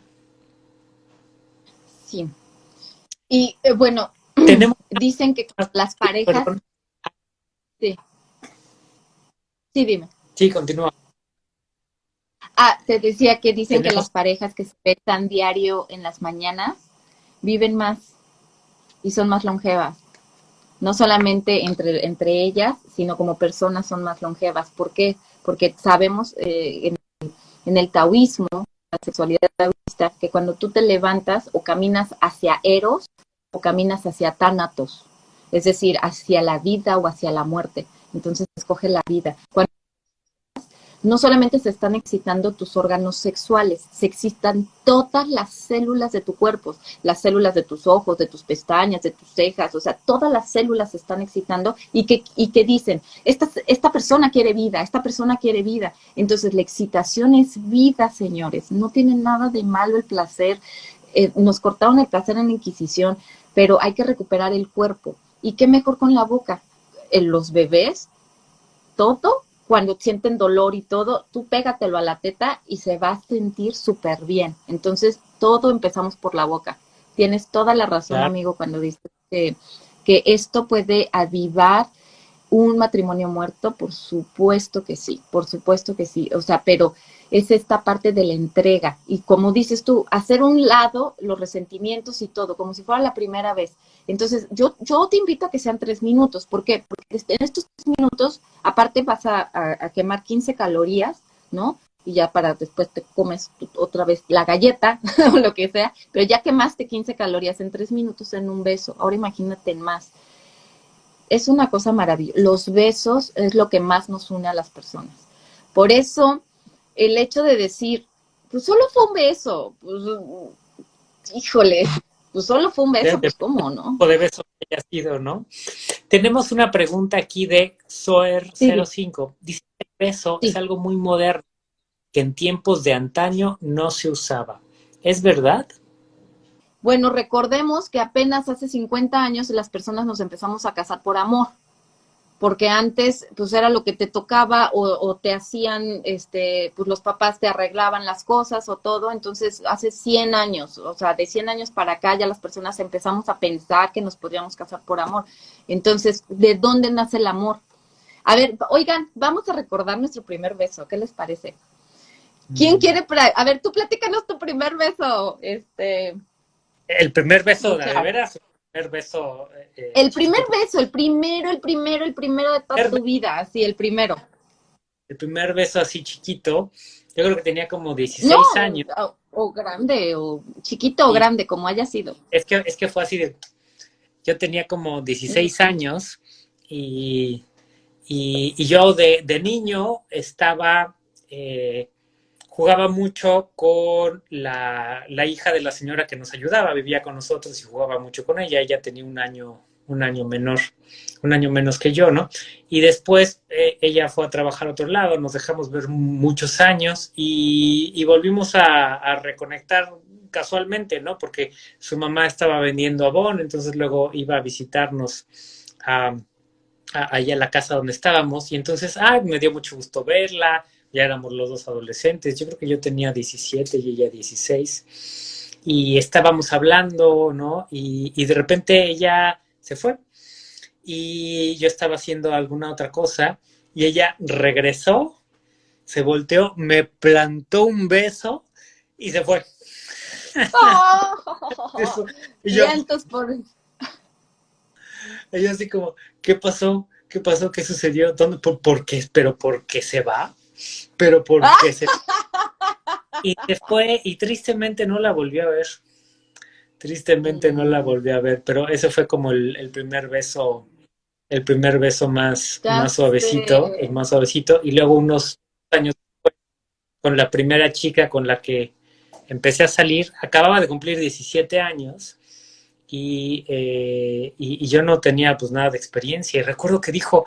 Sí. Y eh, bueno, dicen que las parejas... Sí. Sí, dime.
Sí, continúa.
Ah, te decía que dicen que las parejas que se besan diario en las mañanas viven más y son más longevas. No solamente entre, entre ellas, sino como personas son más longevas. ¿Por qué? Porque sabemos eh, en, el taoísmo, la sexualidad taoísta, que cuando tú te levantas o caminas hacia Eros o caminas hacia Tánatos, es decir, hacia la vida o hacia la muerte. Entonces escoge la vida. Cuando no solamente se están excitando tus órganos sexuales, se excitan todas las células de tu cuerpo, las células de tus ojos, de tus pestañas, de tus cejas, o sea, todas las células se están excitando y que, y que dicen, esta, esta persona quiere vida, esta persona quiere vida. Entonces, la excitación es vida, señores, no tiene nada de malo el placer. Eh, nos cortaron el placer en la Inquisición, pero hay que recuperar el cuerpo. ¿Y qué mejor con la boca? En los bebés, todo cuando sienten dolor y todo, tú pégatelo a la teta y se va a sentir súper bien. Entonces, todo empezamos por la boca. Tienes toda la razón, amigo, cuando dices que, que esto puede avivar un matrimonio muerto, por supuesto que sí, por supuesto que sí. O sea, pero es esta parte de la entrega. Y como dices tú, hacer un lado los resentimientos y todo, como si fuera la primera vez. Entonces, yo, yo te invito a que sean tres minutos. ¿Por qué? Porque en estos tres minutos, aparte vas a, quemar 15 calorías, ¿no? Y ya para después te comes otra vez la galleta o lo que sea, pero ya quemaste 15 calorías en tres minutos en un beso. Ahora imagínate en más. Es una cosa maravillosa. Los besos es lo que más nos une a las personas. Por eso, el hecho de decir, pues solo fue un beso, pues, híjole, pues solo fue un beso, pues cómo, ¿no?
de beso que haya sido, ¿no? Tenemos una pregunta aquí de Soer05. Dice que el beso es algo muy moderno, que en tiempos de antaño no se usaba. ¿Es verdad?
Bueno, recordemos que apenas hace 50 años las personas nos empezamos a casar por amor porque antes pues era lo que te tocaba o, te hacían, este, pues los papás te arreglaban las cosas o todo, entonces hace 100 años, o sea, de 100 años para acá ya las personas empezamos a pensar que nos podríamos casar por amor. Entonces, ¿de dónde nace el amor? A ver, oigan, vamos a recordar nuestro primer beso, ¿qué les parece? ¿Quién mm. quiere, a ver, tú platícanos tu primer beso, este...
El primer beso, de veras, primer beso.
Eh, el primer beso, el primero, el primero, el primero de toda tu vida, así, el primero.
El primer beso así chiquito, yo creo que tenía como 16 años.
O, grande, o chiquito o grande, como haya sido.
Es que, es que fue así de, yo tenía como 16 años y, y, yo de, de, niño estaba eh, jugaba mucho con la, hija de la señora que nos ayudaba, vivía con nosotros y jugaba mucho con ella. Ella tenía un año, un año menor, un año menos que yo, ¿no? Y después eh, ella fue a trabajar a otro lado, nos dejamos ver muchos años y, volvimos a, reconectar casualmente, ¿no? Porque su mamá estaba vendiendo abón, entonces luego iba a visitarnos a, allá a la casa donde estábamos y entonces, ay, me dio mucho gusto verla, ya éramos los dos adolescentes, yo creo que yo tenía 17 y ella 16, y estábamos hablando, ¿no? Y, de repente ella se fue y yo estaba haciendo alguna otra cosa y ella regresó, se volteó, me plantó un beso y se fue.
Oh, y yo, por...
Ella así como, ¿qué pasó? ¿Qué pasó? ¿Qué sucedió? ¿Dónde? ¿Por, por qué? ¿Pero por qué se va? Pero porque se... Y después, y tristemente no la volvió a ver. Tristemente no la volví a ver, pero ese fue como el, primer beso, el primer beso más, más suavecito, el más suavecito, y luego unos años después, con la primera chica con la que empecé a salir, acababa de cumplir 17 años, y, eh, y, y, yo no tenía pues nada de experiencia, y recuerdo que dijo,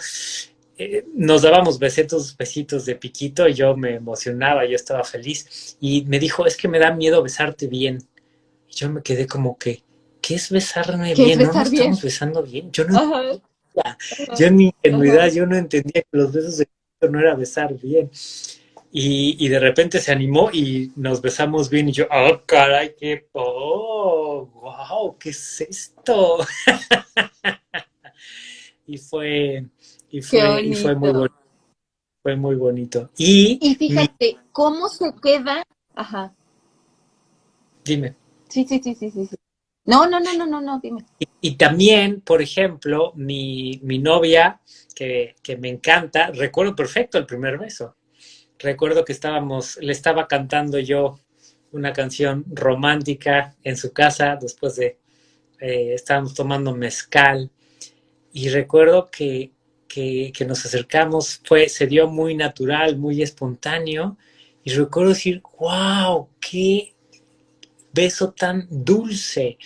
eh, nos dábamos besitos, besitos de piquito y yo me emocionaba, yo estaba feliz. Y me dijo, es que me da miedo besarte bien. Y yo me quedé como que, ¿qué es besarme bien? no nos estamos besando bien. Yo no yo en mi ingenuidad, yo no entendía que los besos de piquito no era besar bien. Y, de repente se animó y nos besamos bien y yo, oh, caray, qué, oh, wow, ¿qué es esto? y fue, y fue, y fue muy bonito. Fue muy bonito. Y,
fíjate, ¿cómo se queda? Ajá.
Dime.
Sí, sí, sí, sí, sí. No, no, no, no, no, no, dime.
Y, también, por ejemplo, mi, mi novia, que, que, me encanta, recuerdo perfecto el primer beso. Recuerdo que estábamos, le estaba cantando yo una canción romántica en su casa después de, eh, estábamos tomando mezcal. Y recuerdo que, que, que, nos acercamos fue, se dio muy natural, muy espontáneo. Y recuerdo decir, wow, qué beso tan dulce.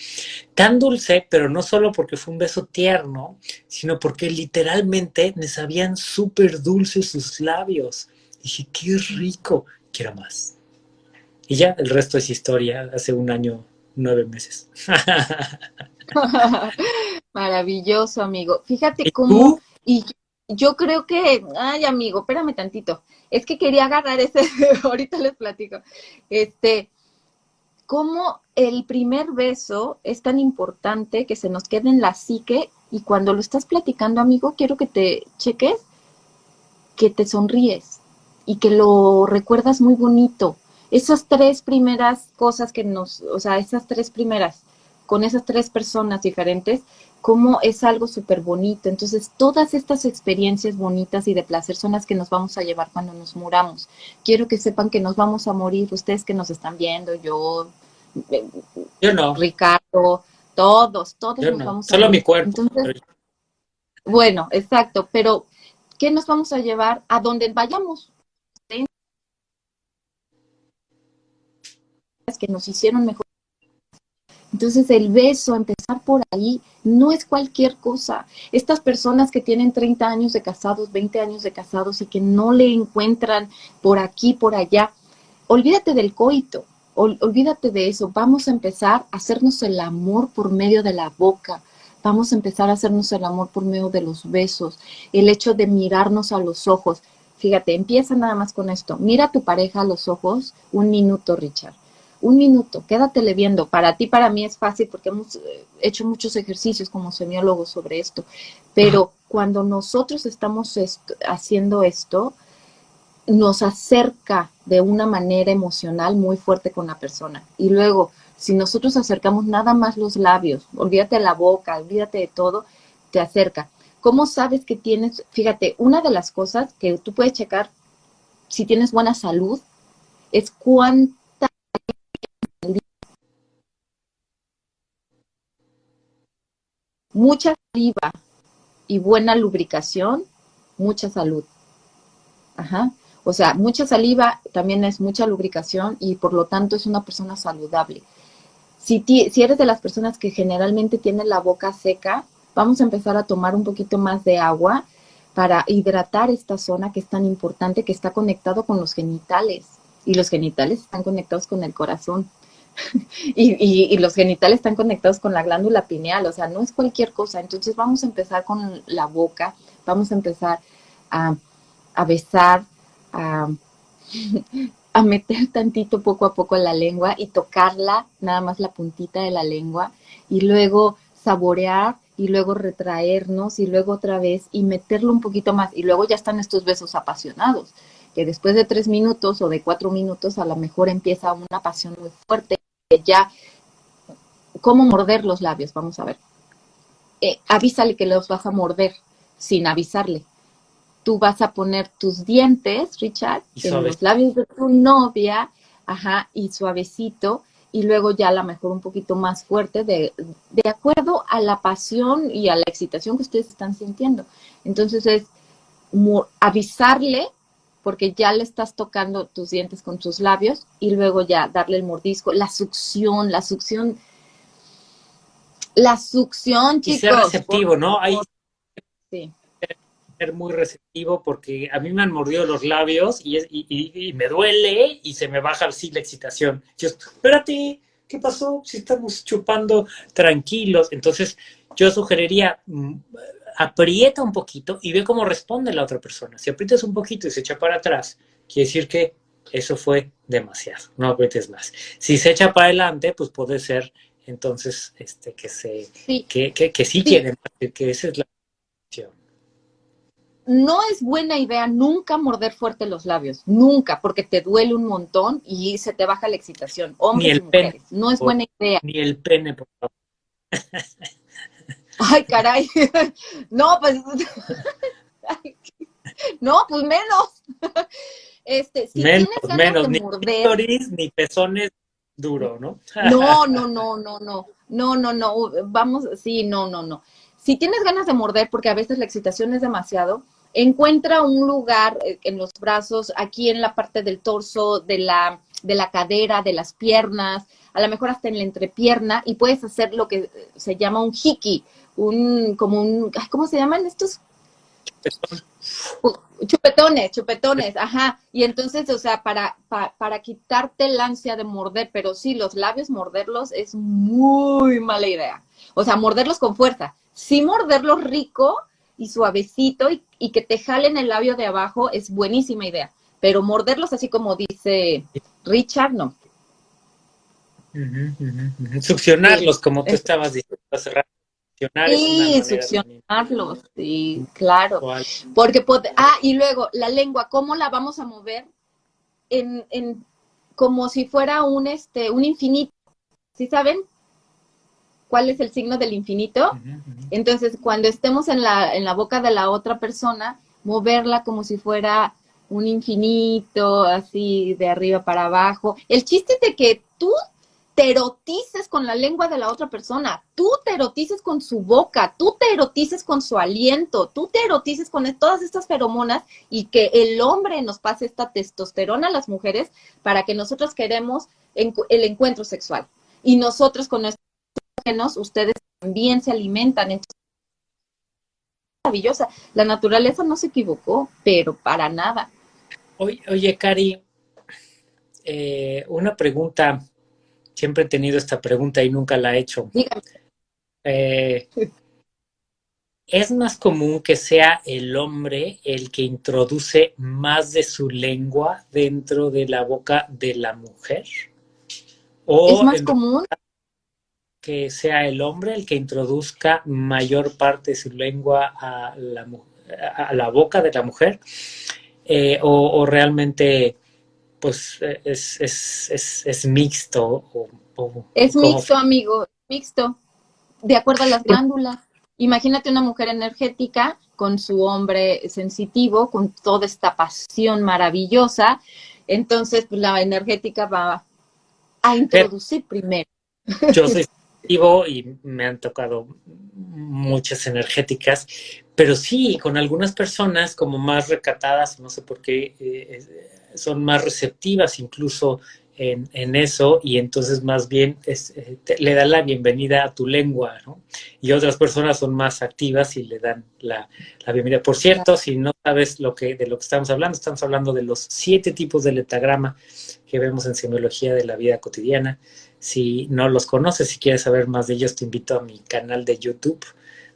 Tan dulce, pero no solo porque fue un beso tierno, sino porque literalmente me sabían súper dulces sus labios. Dije, qué rico, quiero más. Y ya, el resto es historia, hace un año, nueve meses.
Maravilloso, amigo. Fíjate cómo... Y yo creo que, ay, amigo, espérame tantito. Es que quería agarrar ese, ahorita les platico. Este, cómo el primer beso es tan importante que se nos quede en la psique y cuando lo estás platicando, amigo, quiero que te cheques que te sonríes y que lo recuerdas muy bonito. Esas tres primeras cosas que nos, o sea, esas tres primeras, con esas tres personas diferentes, como es algo súper bonito. Entonces, todas estas experiencias bonitas y de placer son las que nos vamos a llevar cuando nos muramos. Quiero que sepan que nos vamos a morir, ustedes que nos están viendo, yo,
eh, yo no.
Ricardo, todos, todos nos vamos
a Solo mi cuerpo.
bueno, exacto, pero ¿qué nos vamos a llevar a donde vayamos? que nos hicieron mejor. Entonces el beso, empezar por ahí, no es cualquier cosa. Estas personas que tienen 30 años de casados, 20 años de casados y que no le encuentran por aquí, por allá, olvídate del coito, olvídate de eso. Vamos a empezar a hacernos el amor por medio de la boca. Vamos a empezar a hacernos el amor por medio de los besos, el hecho de mirarnos a los ojos. Fíjate, empieza nada más con esto. Mira a tu pareja a los ojos un minuto, Richard un minuto, quédatele viendo. Para ti, para mí es fácil porque hemos eh, hecho muchos ejercicios como semiólogos sobre esto, pero cuando nosotros estamos haciendo esto, nos acerca de una manera emocional muy fuerte con la persona. Y luego, si nosotros acercamos nada más los labios, olvídate de la boca, olvídate de todo, te acerca. ¿Cómo sabes que tienes? Fíjate, una de las cosas que tú puedes checar si tienes buena salud es cuánto mucha saliva y buena lubricación, mucha salud. Ajá. O sea, mucha saliva también es mucha lubricación y por lo tanto es una persona saludable. Si, si eres de las personas que generalmente tienen la boca seca, vamos a empezar a tomar un poquito más de agua para hidratar esta zona que es tan importante, que está conectado con los genitales. Y los genitales están conectados con el corazón. y, los genitales están conectados con la glándula pineal, o sea, no es cualquier cosa. Entonces vamos a empezar con la boca, vamos a empezar a, besar, a, a meter tantito poco a poco la lengua y tocarla, nada más la puntita de la lengua, y luego saborear y luego retraernos y luego otra vez y meterlo un poquito más. Y luego ya están estos besos apasionados, que después de tres minutos o de cuatro minutos a lo mejor empieza una pasión muy fuerte ya, ¿cómo morder los labios? Vamos a ver. Eh, avísale que los vas a morder sin avisarle. Tú vas a poner tus dientes, Richard, en los labios de tu novia, ajá, y suavecito, y luego ya a lo mejor un poquito más fuerte, de, de acuerdo a la pasión y a la excitación que ustedes están sintiendo. Entonces es avisarle porque ya le estás tocando tus dientes con tus labios y luego ya darle el mordisco, la succión, la succión, la succión, chicos. Y
ser receptivo, ¿no? Hay sí. ser muy receptivo porque a mí me han mordido los labios y, y, me duele y se me baja así la excitación. Yo, espérate, ¿qué pasó? Si estamos chupando tranquilos. Entonces, yo sugeriría mm, aprieta un poquito y ve cómo responde la otra persona. Si aprietas un poquito y se echa para atrás, quiere decir que eso fue demasiado, no aprietes más. Si se echa para adelante, pues puede ser entonces este que se Que, que, sí, quiere que esa es la
no es buena idea nunca morder fuerte los labios, nunca, porque te duele un montón y se te baja la excitación. Hombres
ni el Pene,
no es buena idea.
Ni el pene, por favor.
Ay, caray. No, pues. No, pues menos. Este, si
menos, tienes menos. ni morder, ni pezones duro, ¿no?
No, no, no, no, no. No, no, no. Vamos, sí, no, no, no. si tienes ganas de morder, porque a veces la excitación es demasiado, encuentra un lugar eh, en los brazos, aquí en la parte del torso, de la, de la cadera, de las piernas, a lo mejor hasta en la entrepierna, y puedes hacer lo que se llama un hiki, un, como un, ¿cómo se llaman estos? Chupetones, chupetones, ajá. Y entonces, o sea, para, para quitarte el ansia de morder, pero sí, los labios morderlos es muy mala idea. O sea, morderlos con fuerza. Sí morderlos rico y suavecito y, que te jalen el labio de abajo es buenísima idea. Pero morderlos así como dice Richard, no.
Succionarlos, como tú estabas diciendo hace rato.
Sí, succionarlos, sí, claro. Porque, ah, y luego, la lengua, ¿cómo la vamos a mover? En, en, como si fuera un, este, un infinito, ¿sí saben? ¿Cuál es el signo del infinito? Entonces, cuando estemos en la, en la boca de la otra persona, moverla como si fuera un infinito, así de arriba para abajo. El chiste es de que tú te erotices con la lengua de la otra persona, tú te erotices con su boca, tú te erotices con su aliento, tú te erotices con todas estas feromonas y que el hombre nos pase esta testosterona a las mujeres para que nosotros queremos el encuentro sexual. Y nosotros con nuestros genos, ustedes también se alimentan. Maravillosa. La naturaleza no se equivocó, pero para nada.
Oye, oye Cari, eh, una pregunta Siempre he tenido esta pregunta y nunca la he hecho. Eh, ¿Es más común que sea el hombre el que introduce más de su lengua dentro de la boca de la mujer?
¿O ¿Es más común?
Que sea el hombre el que introduzca mayor parte de su lengua a la, a la boca de la mujer? Eh, o, o realmente pues eh, es, es, es, es mixto.
es mixto, amigo, mixto, de acuerdo a las glándulas. Imagínate una mujer energética con su hombre sensitivo, con toda esta pasión maravillosa, entonces pues, la energética va a introducir primero.
Yo soy sensitivo y me han tocado muchas energéticas, pero sí, con algunas personas como más recatadas, no sé por qué, eh, son más receptivas incluso en, eso y entonces más bien eh, le da la bienvenida a tu lengua, ¿no? Y otras personas son más activas y le dan la, bienvenida. Por cierto, si no sabes lo que, de lo que estamos hablando, estamos hablando de los siete tipos de letagrama que vemos en semiología de la vida cotidiana. Si no los conoces, si quieres saber más de ellos, te invito a mi canal de YouTube,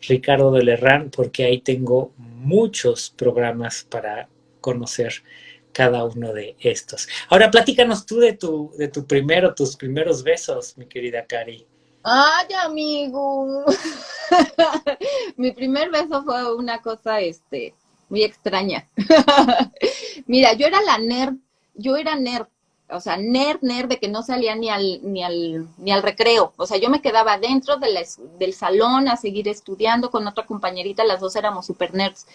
Ricardo de Lerrán, porque ahí tengo muchos programas para conocer cada uno de estos. Ahora platícanos tú de tu, de tu primero, tus primeros besos, mi querida Cari.
Ay, amigo. mi primer beso fue una cosa, este, muy extraña. Mira, yo era la nerd, yo era nerd, o sea, nerd, nerd de que no salía ni al, ni al, ni al recreo. O sea, yo me quedaba dentro del salón a seguir estudiando con otra compañerita, las dos éramos super nerds.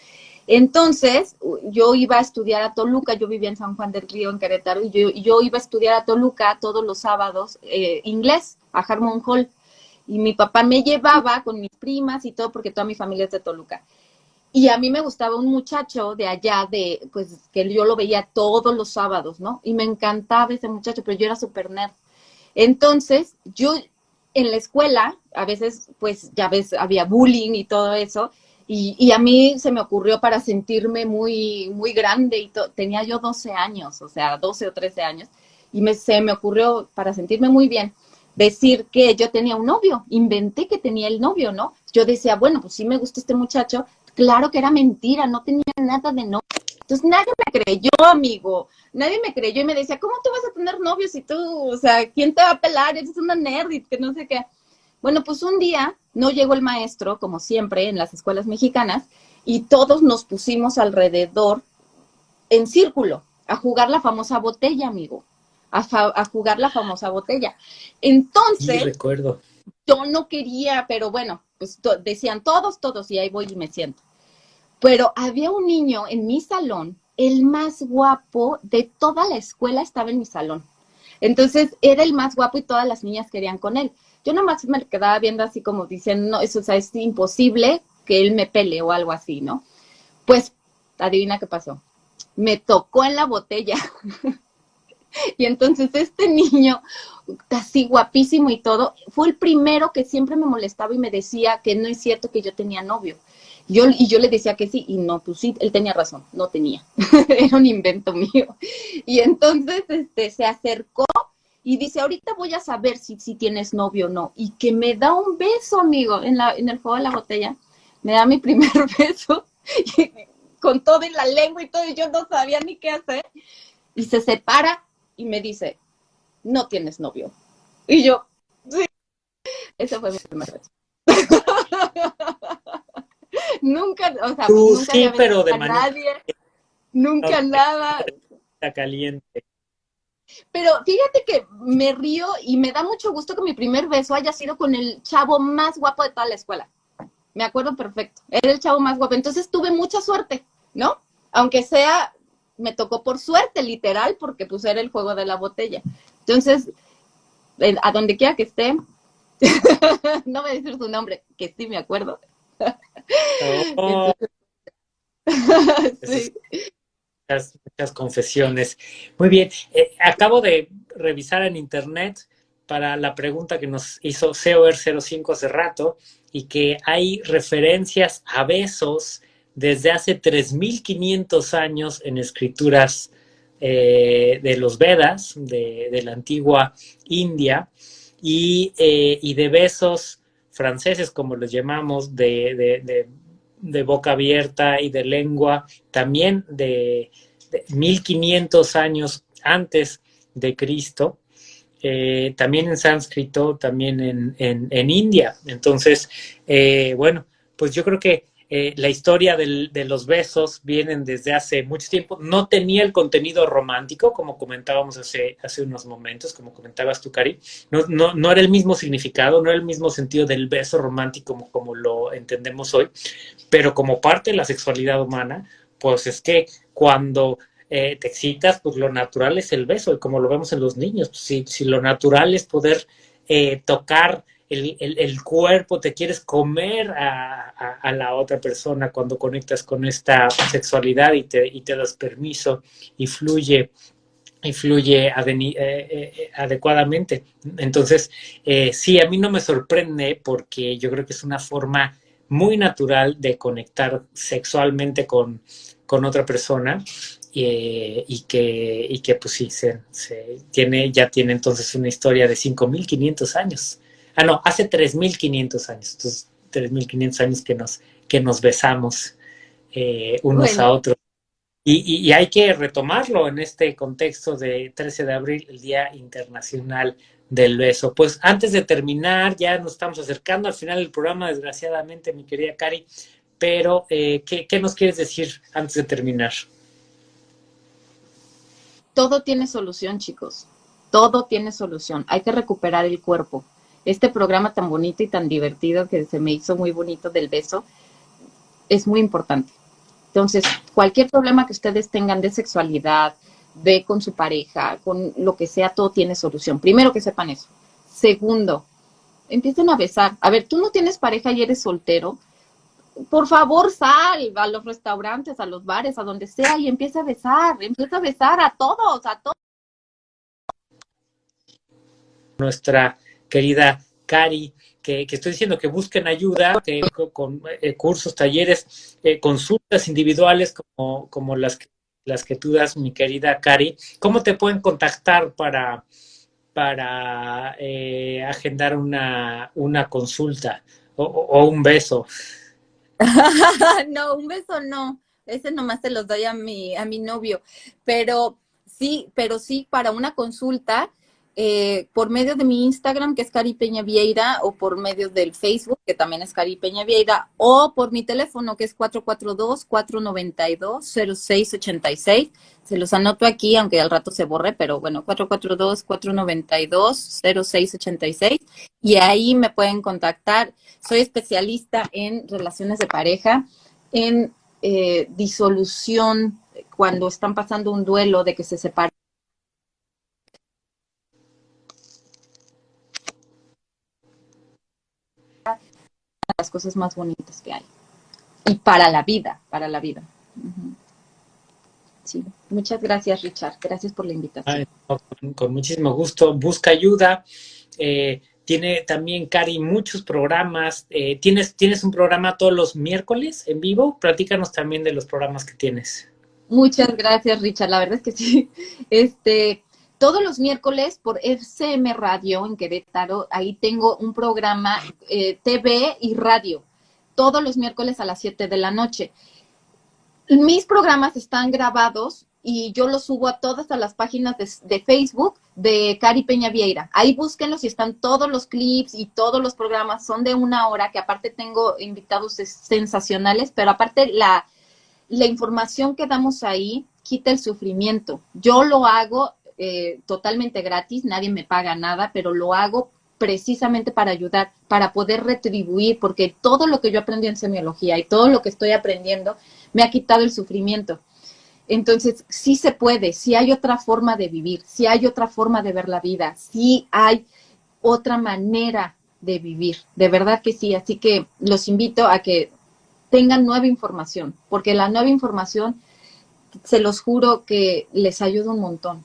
Entonces, yo iba a estudiar a Toluca, yo vivía en San Juan del Río, en Querétaro, y yo, iba a estudiar a Toluca todos los sábados eh, inglés, a Harmon Hall. Y mi papá me llevaba con mis primas y todo, porque toda mi familia es de Toluca. Y a mí me gustaba un muchacho de allá, de, pues, que yo lo veía todos los sábados, ¿no? Y me encantaba ese muchacho, pero yo era súper nerd. Entonces, yo en la escuela, a veces, pues, ya ves, había bullying y todo eso, y, a mí se me ocurrió para sentirme muy, muy grande, y tenía yo 12 años, o sea, 12 o 13 años, y me, se me ocurrió para sentirme muy bien decir que yo tenía un novio, inventé que tenía el novio, ¿no? Yo decía, bueno, pues sí me gusta este muchacho, claro que era mentira, no tenía nada de novio. Entonces nadie me creyó, amigo, nadie me creyó y me decía, ¿cómo tú vas a tener novio si tú, o sea, quién te va a pelar? Eres una nerd que no sé qué. Bueno, pues un día no llegó el maestro, como siempre en las escuelas mexicanas, y todos nos pusimos alrededor en círculo a jugar la famosa botella, amigo, a, jugar la famosa botella. Entonces,
recuerdo.
yo no quería, pero bueno, pues decían todos, todos, y ahí voy y me siento. Pero había un niño en mi salón, el más guapo de toda la escuela estaba en mi salón. Entonces era el más guapo y todas las niñas querían con él. Yo nada más me quedaba viendo así como diciendo, no, eso o sea, es imposible que él me pele o algo así, ¿no? Pues, adivina qué pasó. Me tocó en la botella. y entonces este niño, así guapísimo y todo, fue el primero que siempre me molestaba y me decía que no es cierto que yo tenía novio. Yo, y yo le decía que sí, y no, pues sí, él tenía razón, no tenía. Era un invento mío. Y entonces este, se acercó y dice, ahorita voy a saber si, si tienes novio o no. Y que me da un beso, amigo, en, la, en el juego de la botella. Me da mi primer beso, con todo en la lengua y todo, y yo no sabía ni qué hacer. Y se separa y me dice, no tienes novio. Y yo, sí. Ese fue mi primer beso. nunca, o sea, nunca
sí, pero de nadie,
nunca nada.
Está caliente.
Pero fíjate que me río y me da mucho gusto que mi primer beso haya sido con el chavo más guapo de toda la escuela. Me acuerdo perfecto. Era el chavo más guapo. Entonces tuve mucha suerte, ¿no? Aunque sea, me tocó por suerte, literal, porque pues era el juego de la botella. Entonces, a donde quiera que esté, no voy a decir su nombre, que sí me acuerdo. Oh.
sí muchas, confesiones. Muy bien, eh, acabo de revisar en internet para la pregunta que nos hizo COR05 hace rato y que hay referencias a besos desde hace 3.500 años en escrituras eh, de los Vedas, de, la antigua India, y, eh, y, de besos franceses, como los llamamos, de, boca abierta y de lengua, también de, 1500 años antes de Cristo, eh, también en sánscrito, también en, India. Entonces, eh, bueno, pues yo creo que eh, la historia de los besos vienen desde hace mucho tiempo. No tenía el contenido romántico, como comentábamos hace, unos momentos, como comentabas tú, Cari. No, no, no, era el mismo significado, no era el mismo sentido del beso romántico como, como lo entendemos hoy, pero como parte de la sexualidad humana, pues es que cuando eh, te excitas, pues lo natural es el beso, como lo vemos en los niños, pues si, si lo natural es poder eh, tocar el, cuerpo, te quieres comer a, la otra persona cuando conectas con esta sexualidad y te, y te das permiso y fluye y fluye eh, eh, adecuadamente. Entonces, eh, sí, a mí no me sorprende porque yo creo que es una forma muy natural de conectar sexualmente con, otra persona y, que, y que pues sí, se, se, tiene, ya tiene entonces una historia de 5.500 años. Ah, no, hace 3.500 años. Entonces, 3.500 años que nos, que nos besamos eh, unos a otros. Y, hay que retomarlo en este contexto de 13 de abril, el Día Internacional del Beso. Pues antes de terminar, ya nos estamos acercando al final del programa, desgraciadamente, mi querida Cari, pero eh, ¿qué, ¿qué nos quieres decir antes de terminar?
Todo tiene solución, chicos. Todo tiene solución. Hay que recuperar el cuerpo este programa tan bonito y tan divertido que se me hizo muy bonito del beso, es muy importante. Entonces, cualquier problema que ustedes tengan de sexualidad, de con su pareja, con lo que sea, todo tiene solución. Primero que sepan eso. Segundo, empiecen a besar. A ver, tú no tienes pareja y eres soltero. Por favor, sal a los restaurantes, a los bares, a donde sea y empieza a besar. Empieza a besar a todos, a todos.
Nuestra querida Cari, que, estoy diciendo que busquen ayuda que, con, eh, cursos, talleres, eh, consultas individuales como, como las, que, las que tú das, mi querida Cari. ¿Cómo te pueden contactar para, para eh, agendar una, una consulta o, un beso?
no, un beso no. Ese nomás se los doy a mi, a mi novio. Pero sí, pero sí, para una consulta, eh, por medio de mi Instagram, que es Cari Peña Vieira, o por medio del Facebook, que también es Cari Peña Vieira, o por mi teléfono, que es 442-492-0686. Se los anoto aquí, aunque al rato se borre, pero bueno, 442-492-0686. Y ahí me pueden contactar. Soy especialista en relaciones de pareja, en eh, disolución, cuando están pasando un duelo de que se separan cosas más bonitas que hay. Y para la vida, para la vida. Sí, muchas gracias Richard, gracias por la invitación.
con, muchísimo gusto, busca ayuda. Eh, tiene también, Cari, muchos programas. Eh, ¿tienes, ¿Tienes un programa todos los miércoles en vivo? Platícanos también de los programas que tienes.
Muchas gracias, Richard. La verdad es que sí. Este, todos los miércoles por FCM Radio en Querétaro, ahí tengo un programa eh, TV y radio, todos los miércoles a las 7 de la noche. Mis programas están grabados y yo los subo a todas las páginas de, Facebook de Cari Peña Vieira. Ahí búsquenlos y están todos los clips y todos los programas. Son de una hora, que aparte tengo invitados sensacionales, pero aparte la información que damos ahí quita el sufrimiento. Yo lo hago eh, totalmente gratis, nadie me paga nada, pero lo hago precisamente para ayudar, para poder retribuir, porque todo lo que yo aprendí en semiología y todo lo que estoy aprendiendo me ha quitado el sufrimiento. Entonces, sí se puede, sí hay otra forma de vivir, sí hay otra forma de ver la vida, sí hay otra manera de vivir, de verdad que sí. Así que los invito a que tengan nueva información, porque la nueva información, se los juro que les ayuda un montón.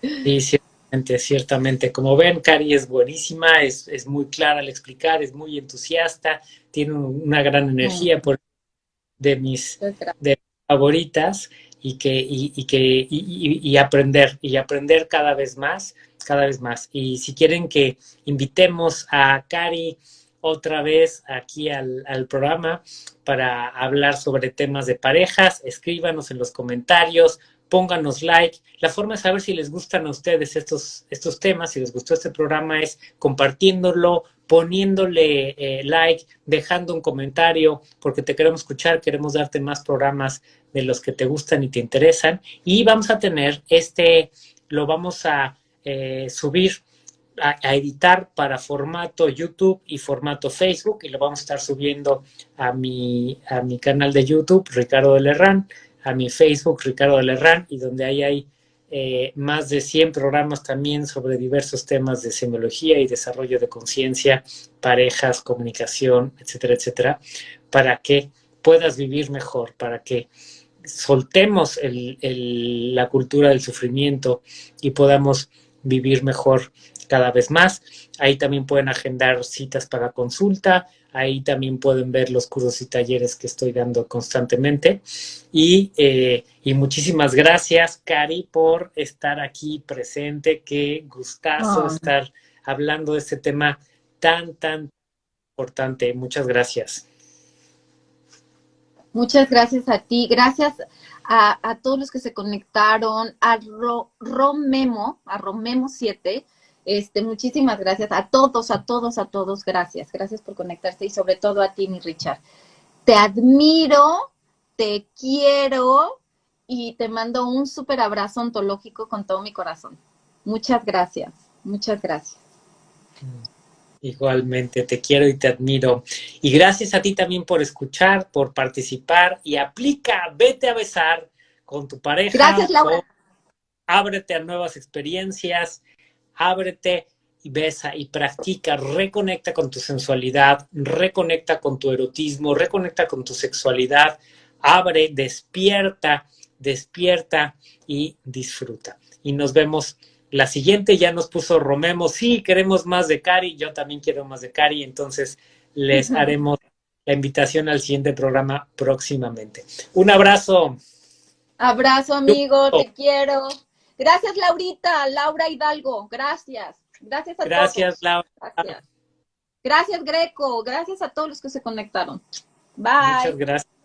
Sí, ciertamente, ciertamente. Como ven, Cari es buenísima, es, es muy clara al explicar, es muy entusiasta, tiene una gran energía por de mis de favoritas y que y, que y, aprender y aprender cada vez más cada vez más. Y si quieren que invitemos a Cari otra vez aquí al, al, programa para hablar sobre temas de parejas escríbanos en los comentarios pónganos like. La forma de saber si les gustan a ustedes estos, estos temas, si les gustó este programa, es compartiéndolo, poniéndole eh, like, dejando un comentario, porque te queremos escuchar, queremos darte más programas de los que te gustan y te interesan. Y vamos a tener este, lo vamos a eh, subir a, editar para formato YouTube y formato Facebook y lo vamos a estar subiendo a mi, a mi canal de YouTube, Ricardo de Lerrán a mi Facebook, Ricardo Lerrán, y donde ahí hay eh, más de 100 programas también sobre diversos temas de semiología y desarrollo de conciencia, parejas, comunicación, etcétera, etcétera, para que puedas vivir mejor, para que soltemos la cultura del sufrimiento y podamos vivir mejor cada vez más. Ahí también pueden agendar citas para consulta, Ahí también pueden ver los cursos y talleres que estoy dando constantemente. Y, eh, y muchísimas gracias, Cari, por estar aquí presente. Qué gustazo estar hablando de este tema tan, tan importante. Muchas gracias.
Muchas gracias a ti. Gracias a, todos los que se conectaron, a Romemo, a Romemo 7 este, muchísimas gracias a todos, a todos, a todos, gracias. Gracias por conectarse y sobre todo a ti, mi Richard. Te admiro, te quiero y te mando un súper abrazo ontológico con todo mi corazón. Muchas gracias, muchas gracias.
Igualmente, te quiero y te admiro. Y gracias a ti también por escuchar, por participar y aplica, vete a besar con tu pareja.
Gracias, Laura.
ábrete a nuevas experiencias ábrete y besa y practica, reconecta con tu sensualidad, reconecta con tu erotismo, reconecta con tu sexualidad, abre, despierta, despierta y disfruta. Y nos vemos la siguiente, ya nos puso Romemo, sí, queremos más de Cari, yo también quiero más de Cari, entonces les haremos la invitación al siguiente programa próximamente. Un abrazo.
Abrazo, amigo, te quiero. Gracias, Laurita, Laura Hidalgo, gracias. Gracias a
gracias, Laura.
Gracias. Gracias, Greco. Gracias a todos los que se conectaron. Bye.
Muchas gracias.